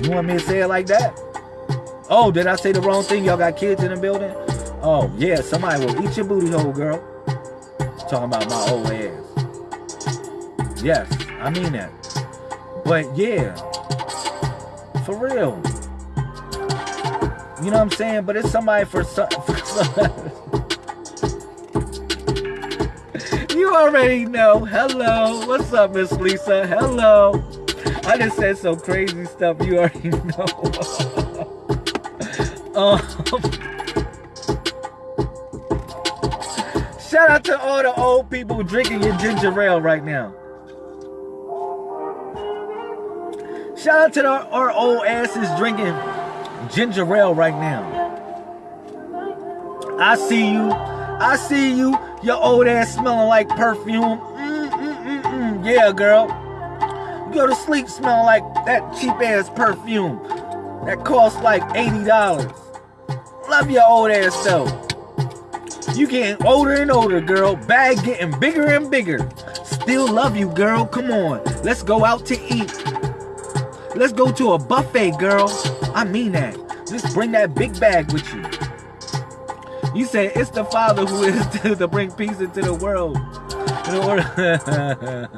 You want me to say it like that? Oh, did I say the wrong thing? Y'all got kids in the building? Oh, yeah, somebody will eat your booty hole, girl. Talking about my old ass. Yes, I mean that. But yeah, for real. You know what I'm saying? But it's somebody for some. For some You already know. Hello. What's up, Miss Lisa? Hello. I just said some crazy stuff. You already know. um, shout out to all the old people drinking your ginger ale right now. Shout out to our old asses drinking ginger ale right now. I see you. I see you. Your old ass smelling like perfume. Mm, mm, mm, yeah, girl. Go to sleep smelling like that cheap ass perfume that costs like $80. Love your old ass though. You getting older and older, girl. Bag getting bigger and bigger. Still love you, girl. Come on. Let's go out to eat. Let's go to a buffet, girl. I mean that. Just bring that big bag with you. You say it's the Father who is to, to bring peace into the world. In order.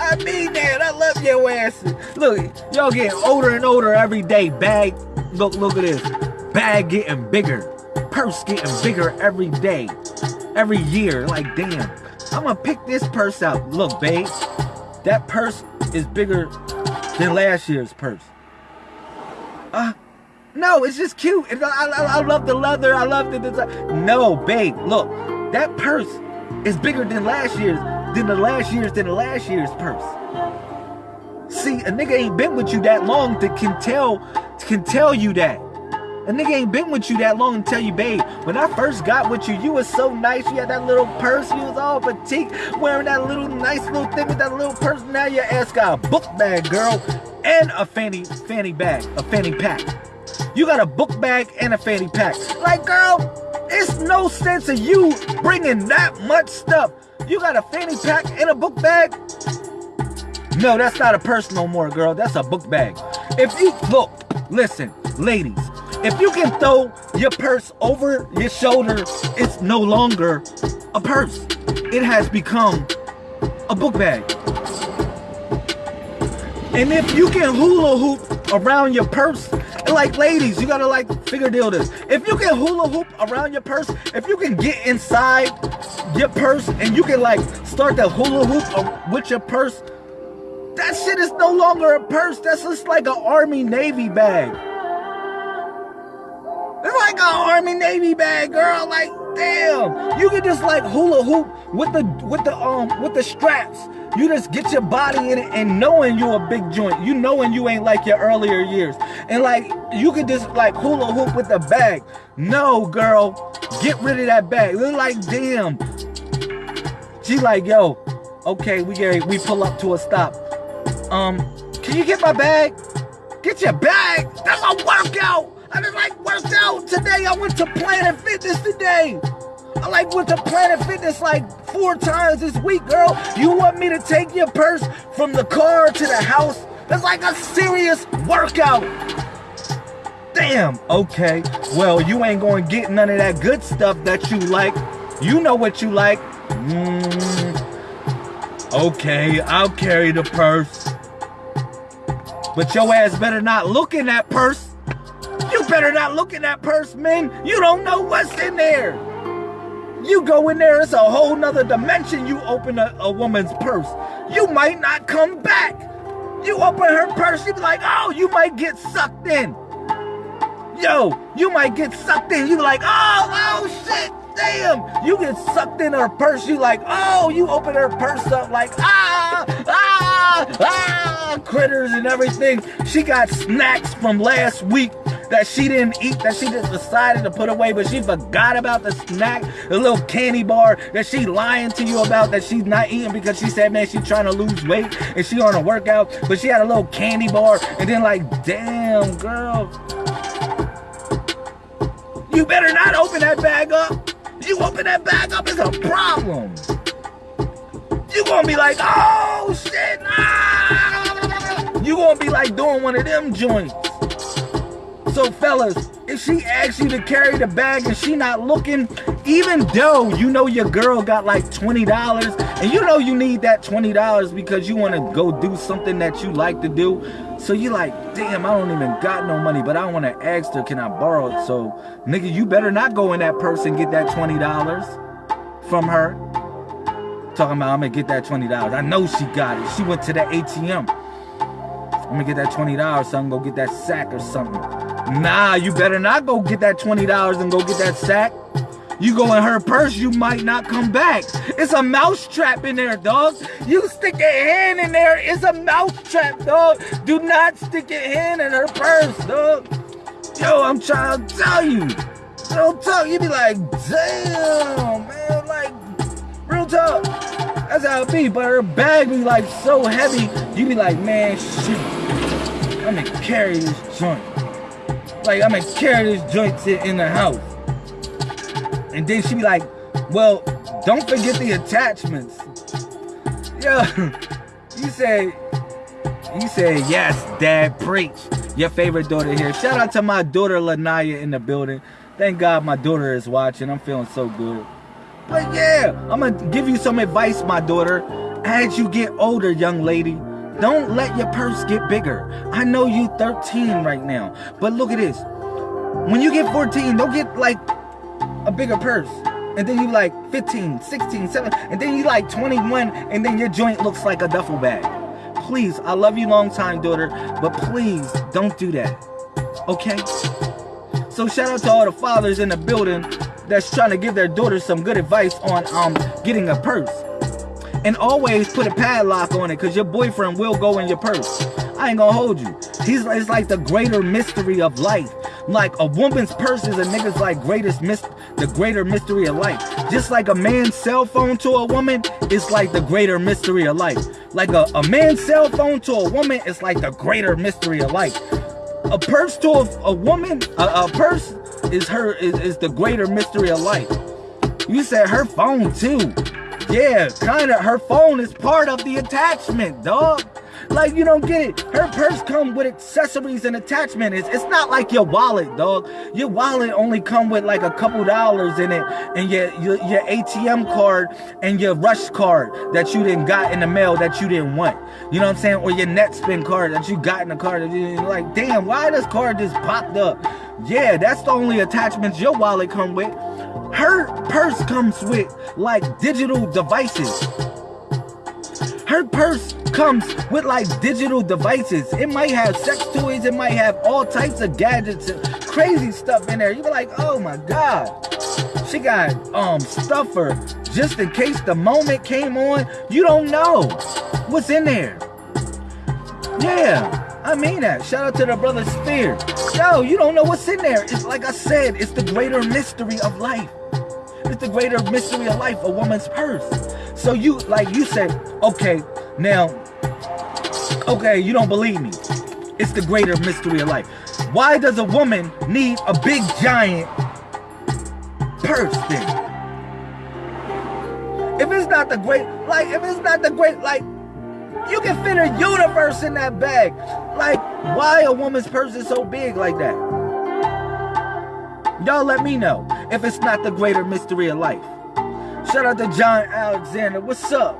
I mean that. I love your ass. Look, y'all getting older and older every day. Bag, look, look at this. Bag getting bigger. Purse getting bigger every day. Every year. Like, damn. I'm gonna pick this purse out. Look, babe. That purse is bigger than last year's purse. Uh, no, it's just cute. I, I, I love the leather. I love the design. No, babe, look, that purse is bigger than last year's, than the last year's, than the last year's purse. See, a nigga ain't been with you that long to can tell, can tell you that. A nigga ain't been with you that long to tell you, babe, when I first got with you, you was so nice. You had that little purse. You was all petite, wearing that little nice little thing with that little purse. Now your ass got a book bag, girl, and a fanny, fanny bag, a fanny pack. You got a book bag and a fanny pack. Like, girl, it's no sense of you bringing that much stuff. You got a fanny pack and a book bag? No, that's not a purse no more, girl. That's a book bag. If you, look, listen, ladies, if you can throw your purse over your shoulder, it's no longer a purse. It has become a book bag. And if you can hula hoop around your purse, like ladies, you gotta like figure deal this. If you can hula hoop around your purse, if you can get inside your purse and you can like start that hula hoop with your purse, that shit is no longer a purse. That's just like an Army Navy bag. It's like an Army Navy bag, girl. Like, damn. You can just like hula hoop with the with the um with the straps. You just get your body in it and knowing you a big joint. You knowing you ain't like your earlier years. And like you can just like hula hoop with the bag. No, girl. Get rid of that bag. Look like damn. She like, yo, okay, we get we pull up to a stop. Um, can you get my bag? Get your bag. That's a workout. I just like worked out today. I went to Planet Fitness today. I like went to Planet Fitness like four times this week, girl. You want me to take your purse from the car to the house? That's like a serious workout. Damn, okay. Well, you ain't gonna get none of that good stuff that you like. You know what you like. Mm, okay, I'll carry the purse. But your ass better not look in that purse. You better not look in that purse, man. You don't know what's in there. You go in there, it's a whole nother dimension. You open a, a woman's purse. You might not come back. You open her purse, you be like, oh, you might get sucked in. Yo, you might get sucked in. You be like, oh, oh shit, damn. You get sucked in her purse. You like, oh, you open her purse up like, ah, ah, ah, critters and everything. She got snacks from last week that she didn't eat, that she just decided to put away, but she forgot about the snack, the little candy bar that she lying to you about that she's not eating because she said, man, she's trying to lose weight and she on a workout, but she had a little candy bar and then like, damn, girl. You better not open that bag up. You open that bag up, it's a problem. You gonna be like, oh shit, nah. You gonna be like doing one of them joints. So fellas, if she asks you to carry the bag and she not looking, even though you know your girl got like $20 and you know you need that $20 because you want to go do something that you like to do. So you like, damn, I don't even got no money, but I want to ask her, can I borrow it? So nigga, you better not go in that purse and get that $20 from her. Talking about I'm gonna get that $20. I know she got it. She went to the ATM. I'm gonna get that $20 so I can go get that sack or something. Nah, you better not go get that $20 and go get that sack. You go in her purse, you might not come back. It's a mouse trap in there, dog. You stick your hand in there, it's a mouse trap, dog. Do not stick your hand in her purse, dog. Yo, I'm trying to tell you. Don't talk, you be like, damn, man, like, real talk. That's how it be, but her bag be like so heavy, you be like, man, shit, I'm gonna carry this joint. Like, I'm gonna carry this joint to in the house. And then she be like, well, don't forget the attachments. Yo, you say, you say, yes, dad, preach. Your favorite daughter here. Shout out to my daughter, Lanaya, in the building. Thank God my daughter is watching. I'm feeling so good. But yeah, I'm gonna give you some advice, my daughter. As you get older, young lady, don't let your purse get bigger. I know you 13 right now, but look at this. When you get 14, don't get like a bigger purse. And then you like 15, 16, 17, and then you like 21, and then your joint looks like a duffel bag. Please, I love you long time, daughter, but please don't do that. Okay? So shout out to all the fathers in the building that's trying to give their daughter some good advice on um getting a purse. And always put a padlock on it because your boyfriend will go in your purse. I ain't gonna hold you. He's it's like the greater mystery of life. Like a woman's purse is a nigga's like greatest mis the greater mystery of life. Just like a man's cell phone to a woman it's like the greater mystery of life. Like a, a man's cell phone to a woman it's like the greater mystery of life. A purse to a, a woman, a, a purse is her is, is the greater mystery of life. You said her phone too. Yeah, kinda. Her phone is part of the attachment, dog. Like you don't get it. Her purse come with accessories and attachments. It's, it's not like your wallet, dog. Your wallet only come with like a couple dollars in it, and your, your your ATM card and your rush card that you didn't got in the mail that you didn't want. You know what I'm saying? Or your Netspend card that you got in the card that you like. Damn, why this card just popped up? Yeah, that's the only attachments your wallet come with. Her purse comes with like digital devices. Her purse comes with like digital devices. It might have sex toys, it might have all types of gadgets, and crazy stuff in there. You be like, oh my God. She got um stuffer just in case the moment came on. You don't know what's in there. Yeah, I mean that. Shout out to the brother Spear. Yo, you don't know what's in there. It's like I said, it's the greater mystery of life. It's the greater mystery of life, a woman's purse. So you, like you said, okay, now, okay, you don't believe me. It's the greater mystery of life. Why does a woman need a big giant purse then? If it's not the great, like, if it's not the great, like, you can fit a universe in that bag. Like, why a woman's purse is so big like that? Y'all let me know if it's not the greater mystery of life. Shout out to John Alexander. What's up?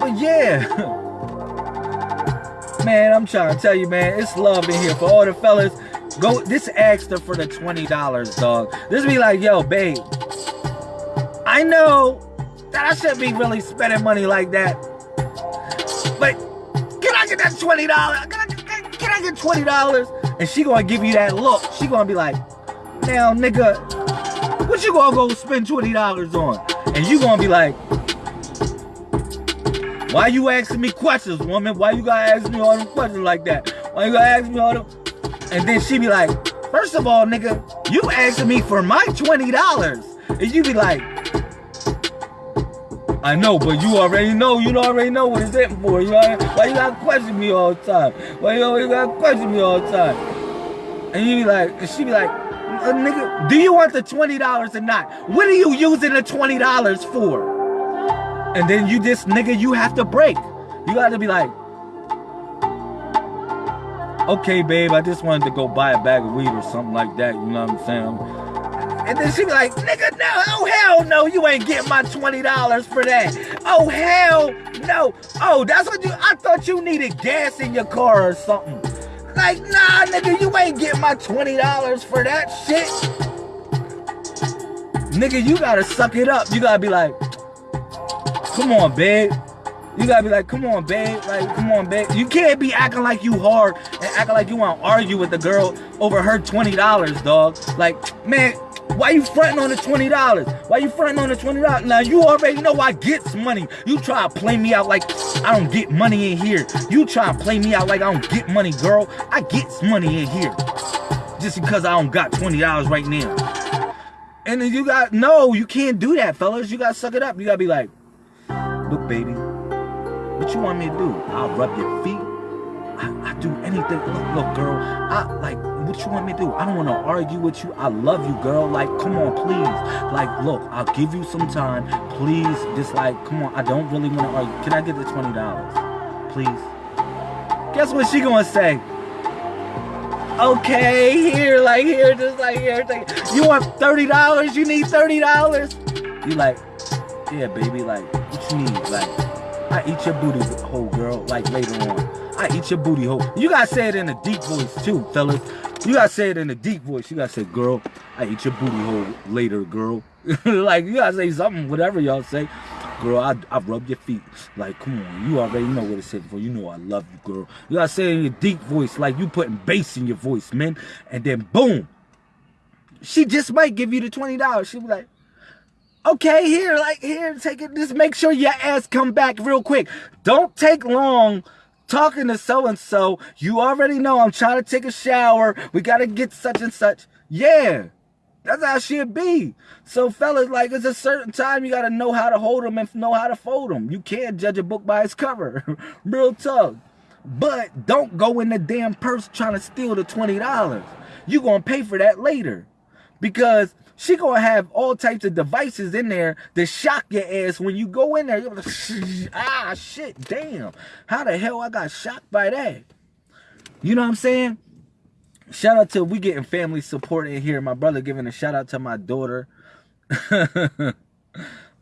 But yeah. man, I'm trying to tell you, man, it's love in here for all the fellas. Go this her for the $20, dog. This be like, yo, babe. I know that I shouldn't be really spending money like that. But can I get that $20? Can I, can, can I get $20? And she gonna give you that look. She gonna be like, now nigga, what you gonna go spend $20 on? And you gonna be like, why you asking me questions, woman? Why you gotta ask me all them questions like that? Why you gotta ask me all them? And then she be like, first of all, nigga, you asking me for my $20. And you be like, I know, but you already know. You already know what it's in for. You know, why you gotta question me all the time? Why you always gotta question me all the time? And you be like, and she be like, uh, nigga, do you want the $20 or not? What are you using the $20 for? And then you just, nigga, you have to break. You gotta be like, okay, babe, I just wanted to go buy a bag of weed or something like that. You know what I'm saying? And then she be like, nigga, no, oh hell no, you ain't getting my $20 for that. Oh hell no. Oh, that's what you, I thought you needed gas in your car or something. Like, nah, nigga, you ain't getting my $20 for that shit. Nigga, you gotta suck it up. You gotta be like, come on, babe. You gotta be like, come on, babe. Like, come on, babe. You can't be acting like you hard and acting like you want to argue with the girl over her $20, dog. Like, man, why you fronting on the $20? Why you fronting on the $20? Now, you already know I get some money. You try to play me out like I don't get money in here. You try to play me out like I don't get money, girl. I get some money in here. Just because I don't got $20 right now. And then you got, no, you can't do that, fellas. You got to suck it up. You got to be like, look, baby, what you want me to do? I'll rub your feet. I, I do anything. Look, look, girl, I like what you want me to do? I don't want to argue with you. I love you, girl. Like, come on, please. Like, look, I'll give you some time. Please, just like, come on. I don't really want to argue. Can I get the $20? Please. Guess what she gonna say? Okay, here, like here, just like here. Like, you want $30? You need $30? You like, yeah, baby, like, what you need? Like, I eat your booty hole, girl, like later on. I eat your booty hole. You gotta say it in a deep voice too, fellas. You gotta say it in a deep voice. You gotta say, girl, I eat your booty hole later, girl. like, you gotta say something, whatever y'all say. Girl, I, I rub your feet. Like, come on, you already know what it's said for. You know I love you, girl. You gotta say it in your deep voice, like you putting bass in your voice, man. And then boom. She just might give you the $20. She'll be like, okay, here, like, here, take it. Just make sure your ass come back real quick. Don't take long talking to so and so. You already know I'm trying to take a shower. We got to get such and such. Yeah. That's how she'd be. So fellas, like it's a certain time you gotta know how to hold them and know how to fold them. You can't judge a book by its cover. Real tough. But don't go in the damn purse trying to steal the $20. you gonna pay for that later. Because she gonna have all types of devices in there to shock your ass when you go in there. Like, ah, shit, damn. How the hell I got shocked by that? You know what I'm saying? Shout out to we getting family support in here. My brother giving a shout out to my daughter.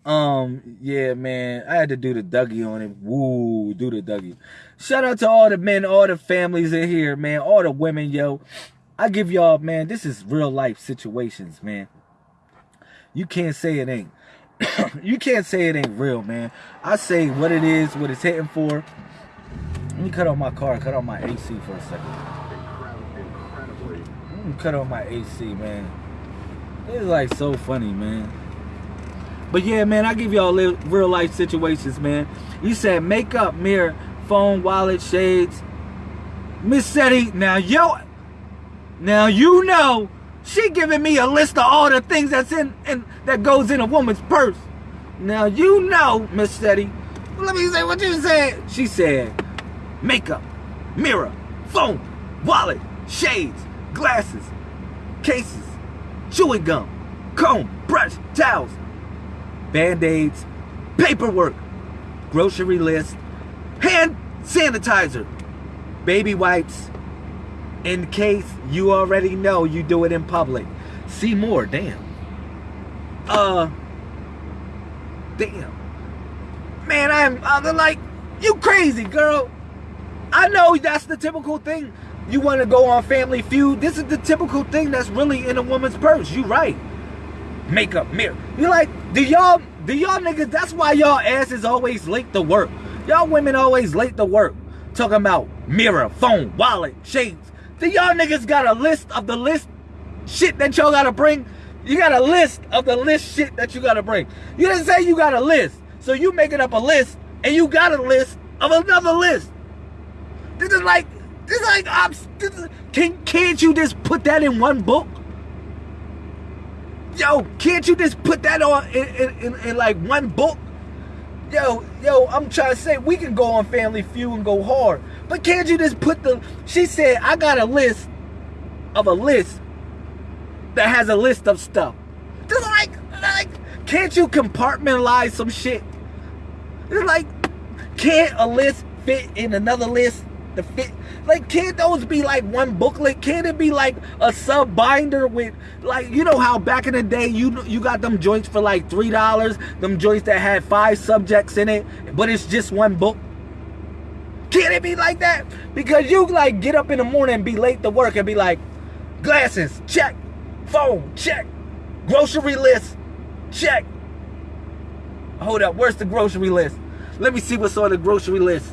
um, yeah, man. I had to do the Dougie on it. Woo, do the Dougie. Shout out to all the men, all the families in here, man. All the women, yo. I give y'all, man, this is real life situations, man. You can't say it ain't. you can't say it ain't real, man. I say what it is, what it's hitting for. Let me cut off my car, cut off my AC for a second. Cut off my AC, man. It's like so funny, man. But yeah, man, I give y'all real life situations, man. You said makeup, mirror, phone, wallet, shades. Miss Seti, now yo, now you know she giving me a list of all the things that's in and that goes in a woman's purse. Now you know, Miss Seti. Let me say what you said. She said, makeup, mirror, phone, wallet, shades, glasses, cases, chewing gum, comb, brush, towels, band-aids, paperwork, grocery list, hand sanitizer, baby wipes, in case you already know you do it in public. See more, damn. Uh, damn. Man, I'm, I'm like, you crazy, girl. I know that's the typical thing. You want to go on Family Feud. This is the typical thing that's really in a woman's purse. You right. Makeup, mirror. You like, do y'all, do y'all niggas, that's why y'all asses always late to work. Y'all women always late to work. Talking about mirror, phone, wallet, shades. Do y'all niggas got a list of the list shit that y'all gotta bring? You got a list of the list shit that you gotta bring. You didn't say you got a list. So you making up a list and you got a list of another list. This is like, this is like, I'm, can, can't you just put that in one book? Yo, can't you just put that on in, in, in, in like one book? yo, yo, I'm trying to say we can go on Family Feud and go hard. But can't you just put the she said I got a list of a list that has a list of stuff. Just like like can't you compartmentalize some shit? It's like can't a list fit in another list? to fit like can't those be like one booklet can't it be like a sub binder with like you know how back in the day you you got them joints for like three dollars them joints that had five subjects in it but it's just one book can it be like that because you like get up in the morning and be late to work and be like glasses check phone check grocery list check hold up where's the grocery list let me see what's on the grocery list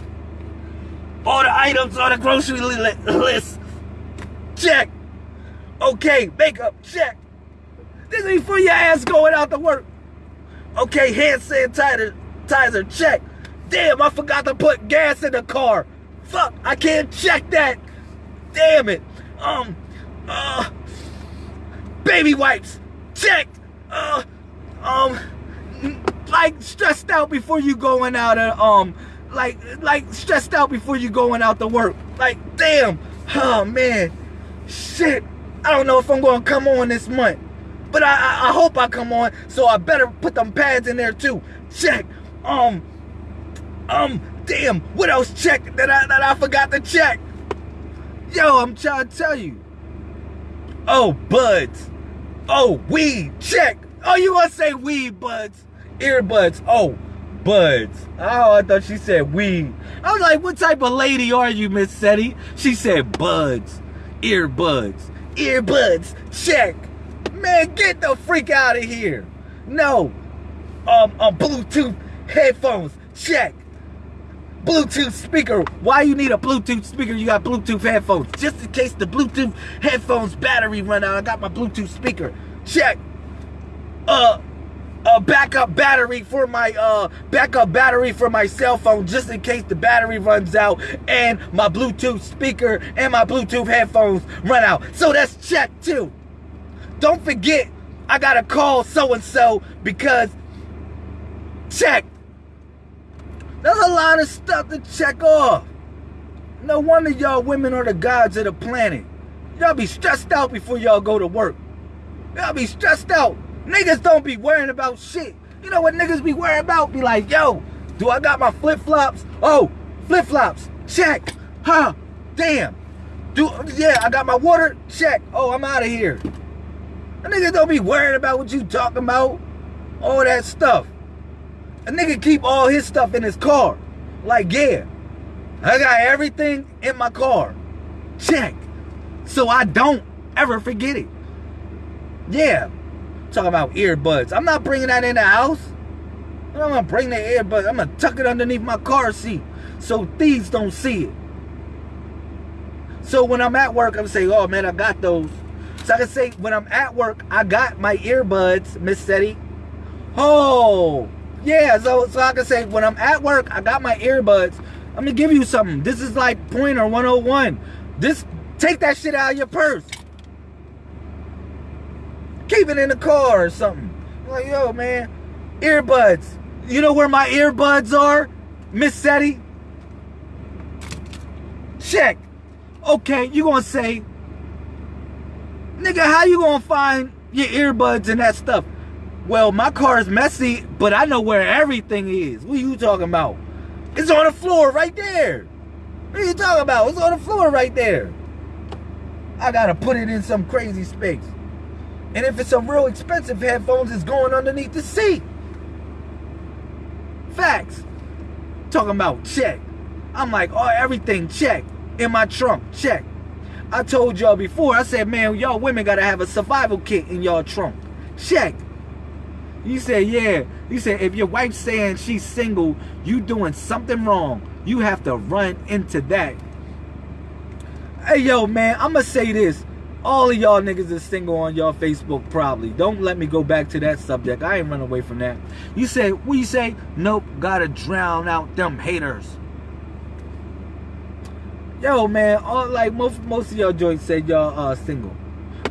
all the items on the grocery list. Check. Okay, makeup, check. This is for your ass going out to work. Okay, hand sanitizer, check. Damn, I forgot to put gas in the car. Fuck, I can't check that. Damn it. Um, uh, baby wipes, check. Uh, um, like stressed out before you going out and um, like like stressed out before you going out to work. Like, damn, oh man, shit. I don't know if I'm gonna come on this month. But I, I, I hope I come on, so I better put them pads in there too. Check. Um, um, damn, what else check that I that I forgot to check? Yo, I'm trying to tell you. Oh, buds. Oh, weed, check. Oh, you want to say weed, buds? Earbuds. Oh, buds. Oh, I thought she said weed. I was like, what type of lady are you, Miss Seti? She said buds. Earbuds. Earbuds. Check. Man, get the freak out of here. No. Um, um, Bluetooth headphones. Check. Bluetooth speaker. Why you need a Bluetooth speaker? You got Bluetooth headphones. Just in case the Bluetooth headphones battery run out, I got my Bluetooth speaker. Check. Uh, a backup battery for my uh backup battery for my cell phone just in case the battery runs out and my Bluetooth speaker and my Bluetooth headphones run out. So that's check too. Don't forget, I gotta call so and so because check. There's a lot of stuff to check off. No wonder y'all women are the gods of the planet. Y'all be stressed out before y'all go to work. Y'all be stressed out. Niggas don't be worrying about shit. You know what niggas be worrying about? Be like, yo, do I got my flip-flops? Oh, flip-flops. Check. Huh. Damn. Do yeah, I got my water. Check. Oh, I'm out of here. Niggas don't be worrying about what you talking about. All that stuff. A nigga keep all his stuff in his car. Like, yeah. I got everything in my car. Check. So I don't ever forget it. Yeah. Talking about earbuds. I'm not bringing that in the house. I'm gonna bring the earbuds. I'm gonna tuck it underneath my car seat so thieves don't see it. So when I'm at work, I'm saying, oh man, I got those. So I can say when I'm at work, I got my earbuds, Miss Seti. Oh, yeah. So so I can say when I'm at work, I got my earbuds. I'm gonna give you something. This is like pointer 101. This take that shit out of your purse. Keep it in the car or something. Like, yo, man, earbuds. You know where my earbuds are, Miss Seti? Check. Okay, you gonna say, nigga, how you gonna find your earbuds and that stuff? Well, my car is messy, but I know where everything is. What are you talking about? It's on the floor right there. What are you talking about? It's on the floor right there. I gotta put it in some crazy space. And if it's some real expensive headphones, it's going underneath the seat. Facts. Talking about check. I'm like, oh, everything check. In my trunk, check. I told y'all before, I said, man, y'all women gotta have a survival kit in y'all trunk. Check. You said, yeah. You said, if your wife's saying she's single, you doing something wrong. You have to run into that. Hey, yo, man, I'm going to say this. All of y'all niggas is single on y'all Facebook, probably. Don't let me go back to that subject. I ain't run away from that. You say, what you say? Nope, gotta drown out them haters. Yo, man, all, like most most of y'all joints said y'all uh single.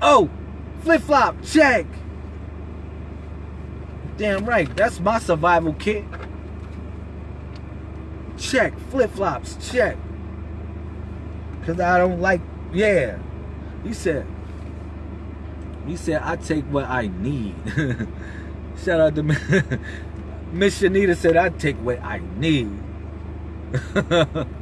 Oh, flip flop, check. Damn right, that's my survival kit. Check, flip flops, check. Cause I don't like, yeah. He said, he said, I take what I need. Shout out to Miss Shanita said, I take what I need.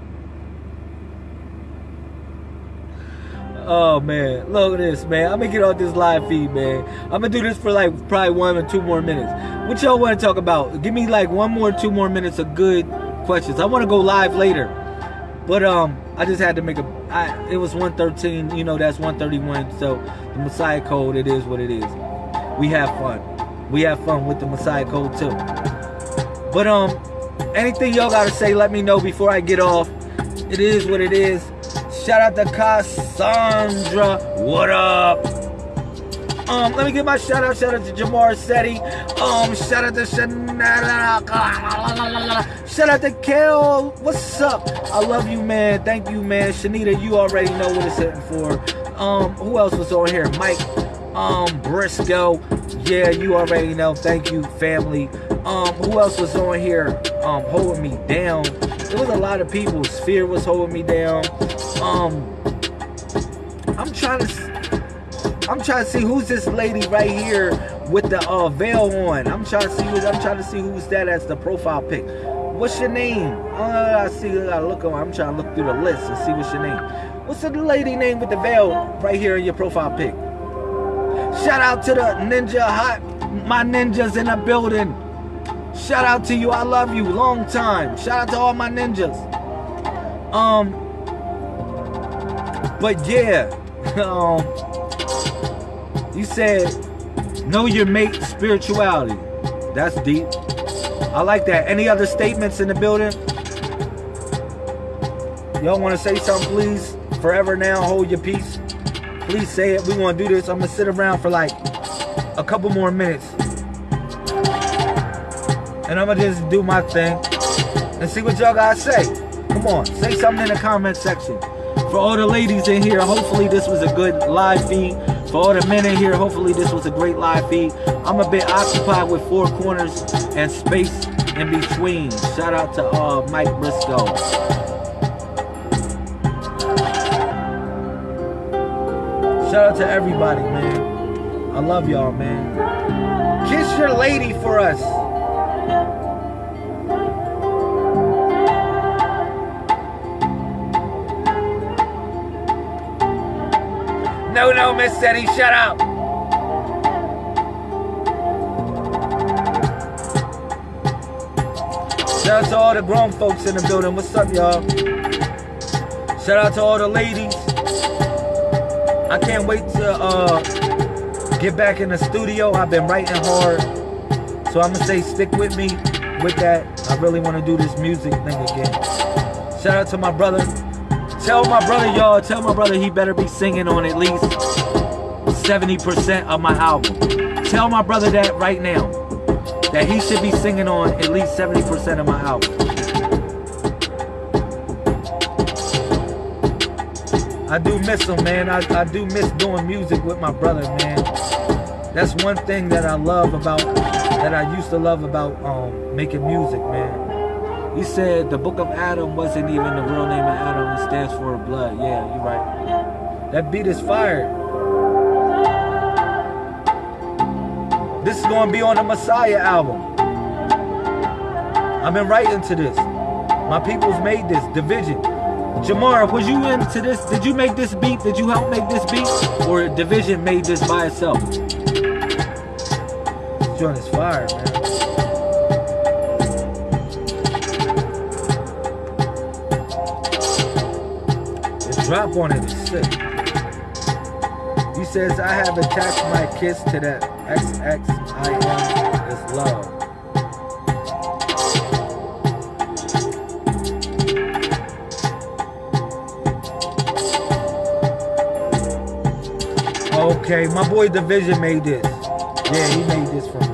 Oh man, look at this, man. I'm gonna get off this live feed, man. I'm gonna do this for like probably one or two more minutes. What y'all want to talk about? Give me like one more, two more minutes of good questions. I want to go live later, but um, I just had to make a. I, it was 113. You know, that's 131. So the Messiah code, it is what it is. We have fun. We have fun with the Messiah code too. But um, anything y'all gotta say, let me know before I get off. It is what it is. Shout out to Cassandra. What up? Um, let me give my shout out. Shout out to Jamar Seti. Um, shout out to Shanada. Shout out to Kel. What's up? I love you, man. Thank you, man. Shanita, you already know what it's hitting for. Um, who else was on here? Mike. Um, Briscoe. Yeah, you already know. Thank you, family. Um, who else was on here? Um, holding me down. There was a lot of people. Fear was holding me down. Um, I'm trying to, I'm trying to see who's this lady right here with the uh, veil on. I'm trying to see who, I'm trying to see who's that as the profile pic. What's your name? Uh, I see. I look on. I'm trying to look through the list and see what's your name. What's the lady name with the veil right here in your profile pic? Shout out to the ninja hot, my ninjas in the building. Shout out to you. I love you. Long time. Shout out to all my ninjas. Um, but yeah, um, you said know your mate spirituality. That's deep. I like that. Any other statements in the building? Y'all want to say something, please? Forever now, hold your peace. Please say it. We want to do this. I'm going to sit around for like a couple more minutes. And I'm going to just do my thing and see what y'all to say. Come on, say something in the comment section. For all the ladies in here, hopefully this was a good live feed. For all the men in here, hopefully this was a great live feed. I'm a bit occupied with four corners and space in between. Shout out to uh, Mike Briscoe. Shout out to everybody, man. I love y'all, man. Kiss your lady for us. No, no, Miss Seti, shut up. Shout out to all the grown folks in the building. What's up, y'all? Shout out to all the ladies. I can't wait to uh, get back in the studio. I've been writing hard. So I'm going to say stick with me with that. I really want to do this music thing again. Shout out to my brother. Tell my brother, y'all, tell my brother he better be singing on at least 70% of my album. Tell my brother that right now. That he should be singing on at least 70% of my album. I do miss him, man. I, I do miss doing music with my brother, man. That's one thing that I love about, that I used to love about um, making music, man. He said the book of Adam wasn't even the real name of Adam. It stands for blood. Yeah, you're right. That beat is fire. This is going to be on the Messiah album. I've been writing to this. My people's made this division. Jamar, was you into this? Did you make this beat? Did you help make this beat? Or Division made this by itself? This joint is fire, man. Drop on it, is sick. He says, I have attached my kiss to that XXIM is love. Okay, my boy Division made this. Yeah, he made this for me.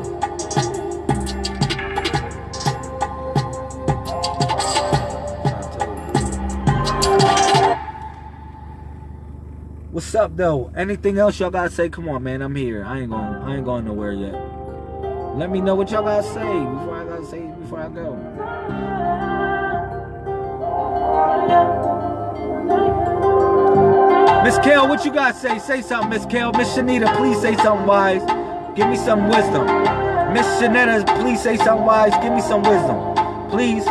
Up though? Anything else y'all gotta say? Come on, man. I'm here. I ain't going. I ain't going nowhere yet. Let me know what y'all gotta say before I gotta say before I go. Miss Kale, what you got to say? Say something, Miss Kale. Miss Shanita, please say something wise. Give me some wisdom. Miss Shanetta, please say something wise. Give me some wisdom. Please.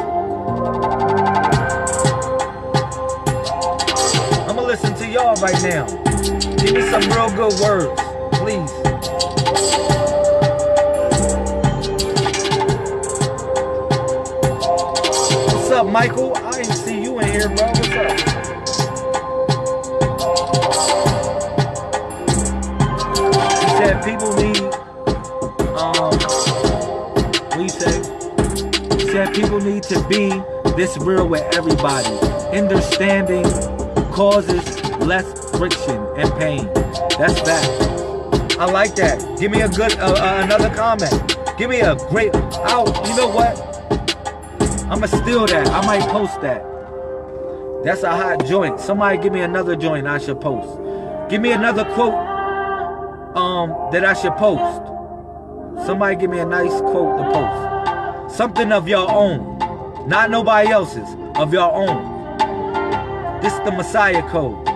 I'm to listen to y'all right now. Give me some real good words. Please. What's up, Michael? I didn't see you in here, bro. What's up? He said people need, um, you say? He said people need to be this real with everybody. Understanding causes less friction and pain. That's that. I like that. Give me a good, uh, uh, another comment. Give me a great, I'll, you know what? I'ma steal that. I might post that. That's a hot joint. Somebody give me another joint I should post. Give me another quote um that I should post. Somebody give me a nice quote to post. Something of your own. Not nobody else's. Of your own. This is the Messiah code.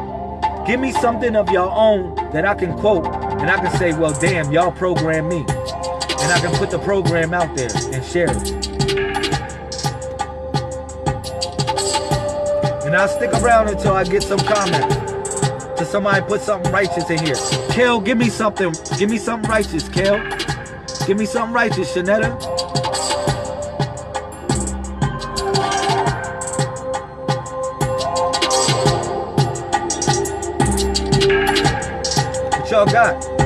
Give me something of your own that I can quote and I can say, well, damn, y'all program me. And I can put the program out there and share it. And I'll stick around until I get some comments to somebody put something righteous in here. Kel, give me something. Give me something righteous, Kel. Give me something righteous, Shanetta. Got?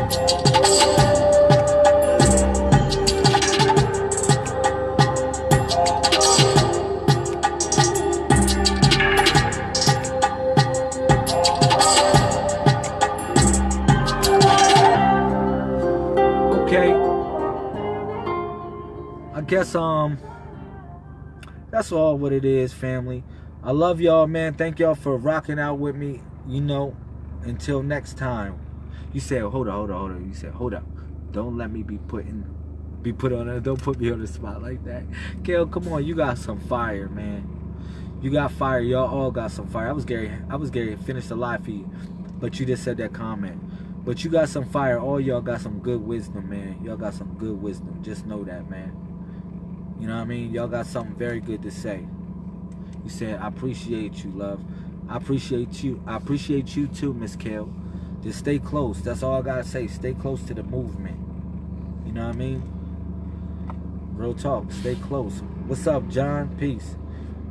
guess um that's all what it is, family. I love y'all, man. Thank y'all for rocking out with me. You know, until next time. You said, hold on, hold on, hold on. You said, hold up. Don't let me be put in, be put on don't put me on the spot like that. Kale, come on, you got some fire, man. You got fire. Y'all all got some fire. I was Gary. I was Gary. Finished the live feed, but you just said that comment. But you got some fire. All y'all got some good wisdom, man. Y'all got some good wisdom. Just know that, man. You know what I mean? Y'all got something very good to say. You said, I appreciate you, love. I appreciate you. I appreciate you too, Miss Kale. Just stay close. That's all I gotta say. Stay close to the movement. You know what I mean? Real talk. Stay close. What's up, John? Peace.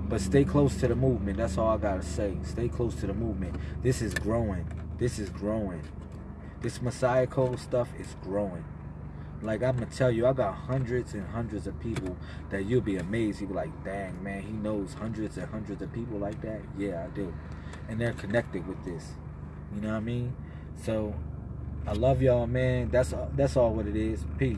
But stay close to the movement. That's all I gotta say. Stay close to the movement. This is growing. This is growing. This Messiah Code stuff is growing. Like I'm gonna tell you, I got hundreds and hundreds of people that you'll be amazed. You'll be like, dang man, he knows hundreds and hundreds of people like that. Yeah, I do. And they're connected with this. You know what I mean? So I love y'all, man. That's that's all what it is. Peace.